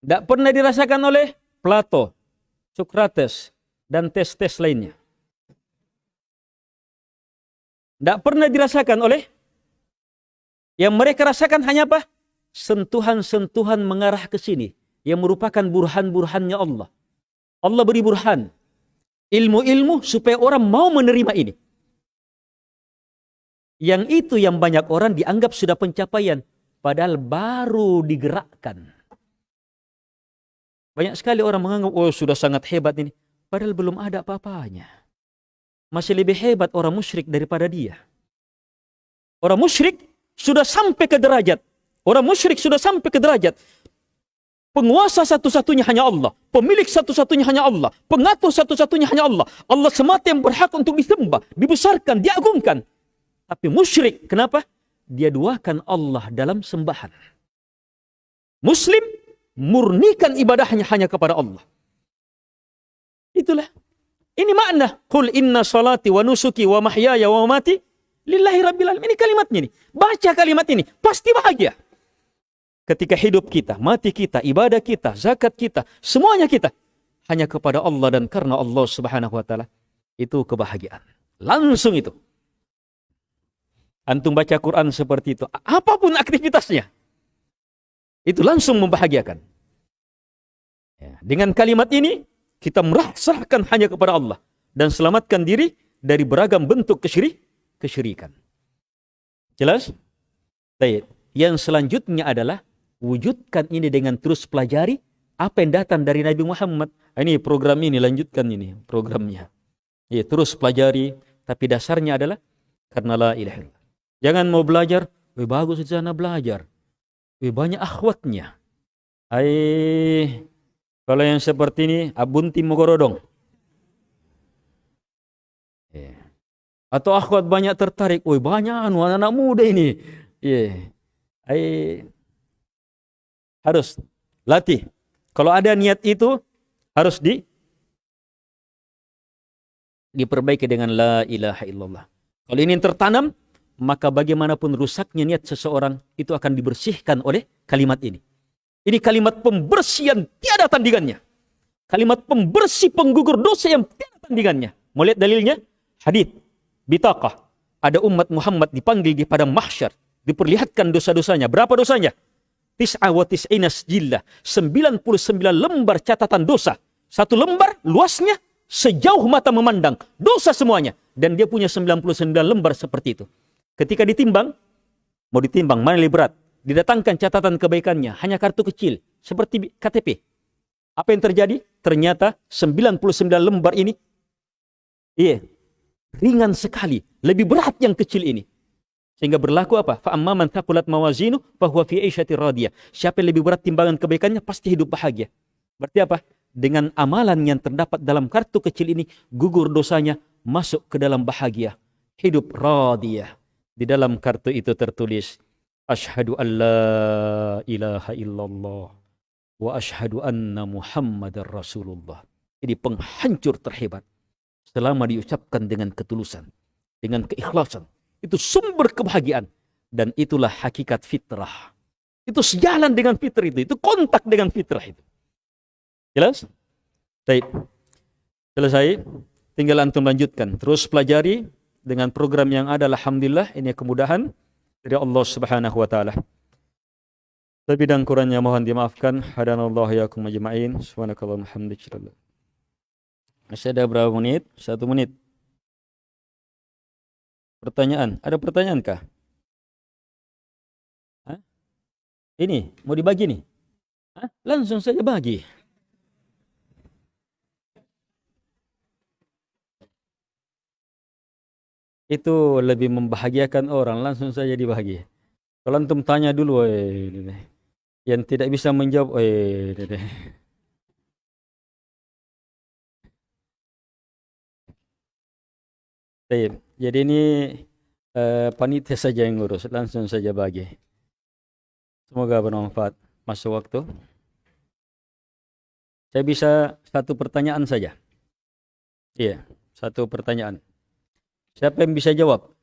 Tidak pernah dirasakan oleh Plato, Socrates, dan tes-tes lainnya. Tidak pernah dirasakan oleh yang mereka rasakan hanya apa? Sentuhan-sentuhan mengarah ke sini. Yang merupakan burhan-burhannya Allah. Allah beri burhan. Ilmu-ilmu supaya orang mau menerima ini. Yang itu yang banyak orang dianggap sudah pencapaian. Padahal baru digerakkan. Banyak sekali orang menganggap, oh sudah sangat hebat ini. Padahal belum ada apa-apanya. Masih lebih hebat orang musyrik daripada dia. Orang musyrik sudah sampai ke derajat. Orang musyrik sudah sampai ke derajat. Penguasa satu-satunya hanya Allah. Pemilik satu-satunya hanya Allah. Pengatur satu-satunya hanya Allah. Allah semata yang berhak untuk disembah, dibesarkan, diagungkan. Tapi musyrik, kenapa? Dia duakan Allah dalam sembahan. Muslim murnikan ibadahnya hanya kepada Allah. Itulah. Ini makna. Qul inna salati wa nusuki wa mahyaya wa mati lillahi rabbil alamin. Ini kalimatnya ini. Baca kalimat ini. Pasti bahagia ketika hidup kita, mati kita, ibadah kita, zakat kita, semuanya kita hanya kepada Allah dan karena Allah Subhanahu wa taala itu kebahagiaan. Langsung itu. Antum baca Quran seperti itu, apa pun aktivitasnya, itu langsung membahagiakan. Ya, dengan kalimat ini, kita merasahkan hanya kepada Allah dan selamatkan diri dari beragam bentuk kesyirik, kesyirikan. Jelas? Baik. Yang selanjutnya adalah wujudkan ini dengan terus pelajari apa yang datang dari Nabi Muhammad. Ah, ini program ini lanjutkan ini programnya. Ya, terus pelajari tapi dasarnya adalah karena la ilaha illallah. Jangan mau belajar, bagus di sana belajar. Wih banyak akhwatnya. Ai kalau yang seperti ini abunti mogorodong. Ya. Atau akhwat banyak tertarik, wih banyak anu anak-anak muda ini. Ya. Ai harus latih. Kalau ada niat itu harus di diperbaiki dengan la ilaha illallah. Kalau ini tertanam, maka bagaimanapun rusaknya niat seseorang itu akan dibersihkan oleh kalimat ini. Ini kalimat pembersihan tiada tandingannya. Kalimat pembersih penggugur dosa yang tiada tandingannya. Mau lihat dalilnya? Hadith, bitaqah. Ada umat Muhammad dipanggil di padang mahsyar, diperlihatkan dosa-dosanya. Berapa dosanya? tis'a wa tis'ina sijillah. 99 lembar catatan dosa. Satu lembar luasnya sejauh mata memandang. Dosa semuanya. Dan dia punya 99 lembar seperti itu. Ketika ditimbang, mau ditimbang mana lebih berat? Didatangkan catatan kebaikannya. Hanya kartu kecil. Seperti KTP. Apa yang terjadi? Ternyata 99 lembar ini iya, ringan sekali. Lebih berat yang kecil ini. Sehingga berlaku apa? Fa'amma man thaqulat mawazinu fahuwa fi aisyati radiyah. Siapa yang lebih berat timbangan kebaikannya pasti hidup bahagia. Berarti apa? Dengan amalan yang terdapat dalam kartu kecil ini gugur dosanya masuk ke dalam bahagia. Hidup radiyah. Di dalam kartu itu tertulis Ashhadu an la ilaha illallah wa ashhadu anna Muhammadar Rasulullah. Ini penghancur terhebat selama diucapkan dengan ketulusan, dengan keikhlasan, itu sumber kebahagiaan. Dan itulah hakikat fitrah. Itu sejalan dengan fitrah itu. Itu kontak dengan fitrah itu. Jelas? Baik. Selesai. Tinggal antum lanjutkan. Terus pelajari dengan program yang ada. Alhamdulillah. Ini kemudahan dari Allah subhanahu wa ta'ala. Tapi dan kurangnya mohon dimaafkan. Hadanallahu yakum ajma'in. Subhanakallah alhamdulillah. Masih ada berapa menit? Satu menit. Pertanyaan, ada pertanyaan kah? Ini mau dibagi nih? Hah? Langsung saja bagi. Itu lebih membahagiakan orang, langsung saja dibagi. Kalau antum tanya dulu, eh, yang tidak bisa menjawab, eh. Jadi ini uh, panitia saja yang ngurus, langsung saja bagi. Semoga bermanfaat. Masuk waktu. Saya bisa satu pertanyaan saja. Iya, satu pertanyaan. Siapa yang bisa jawab?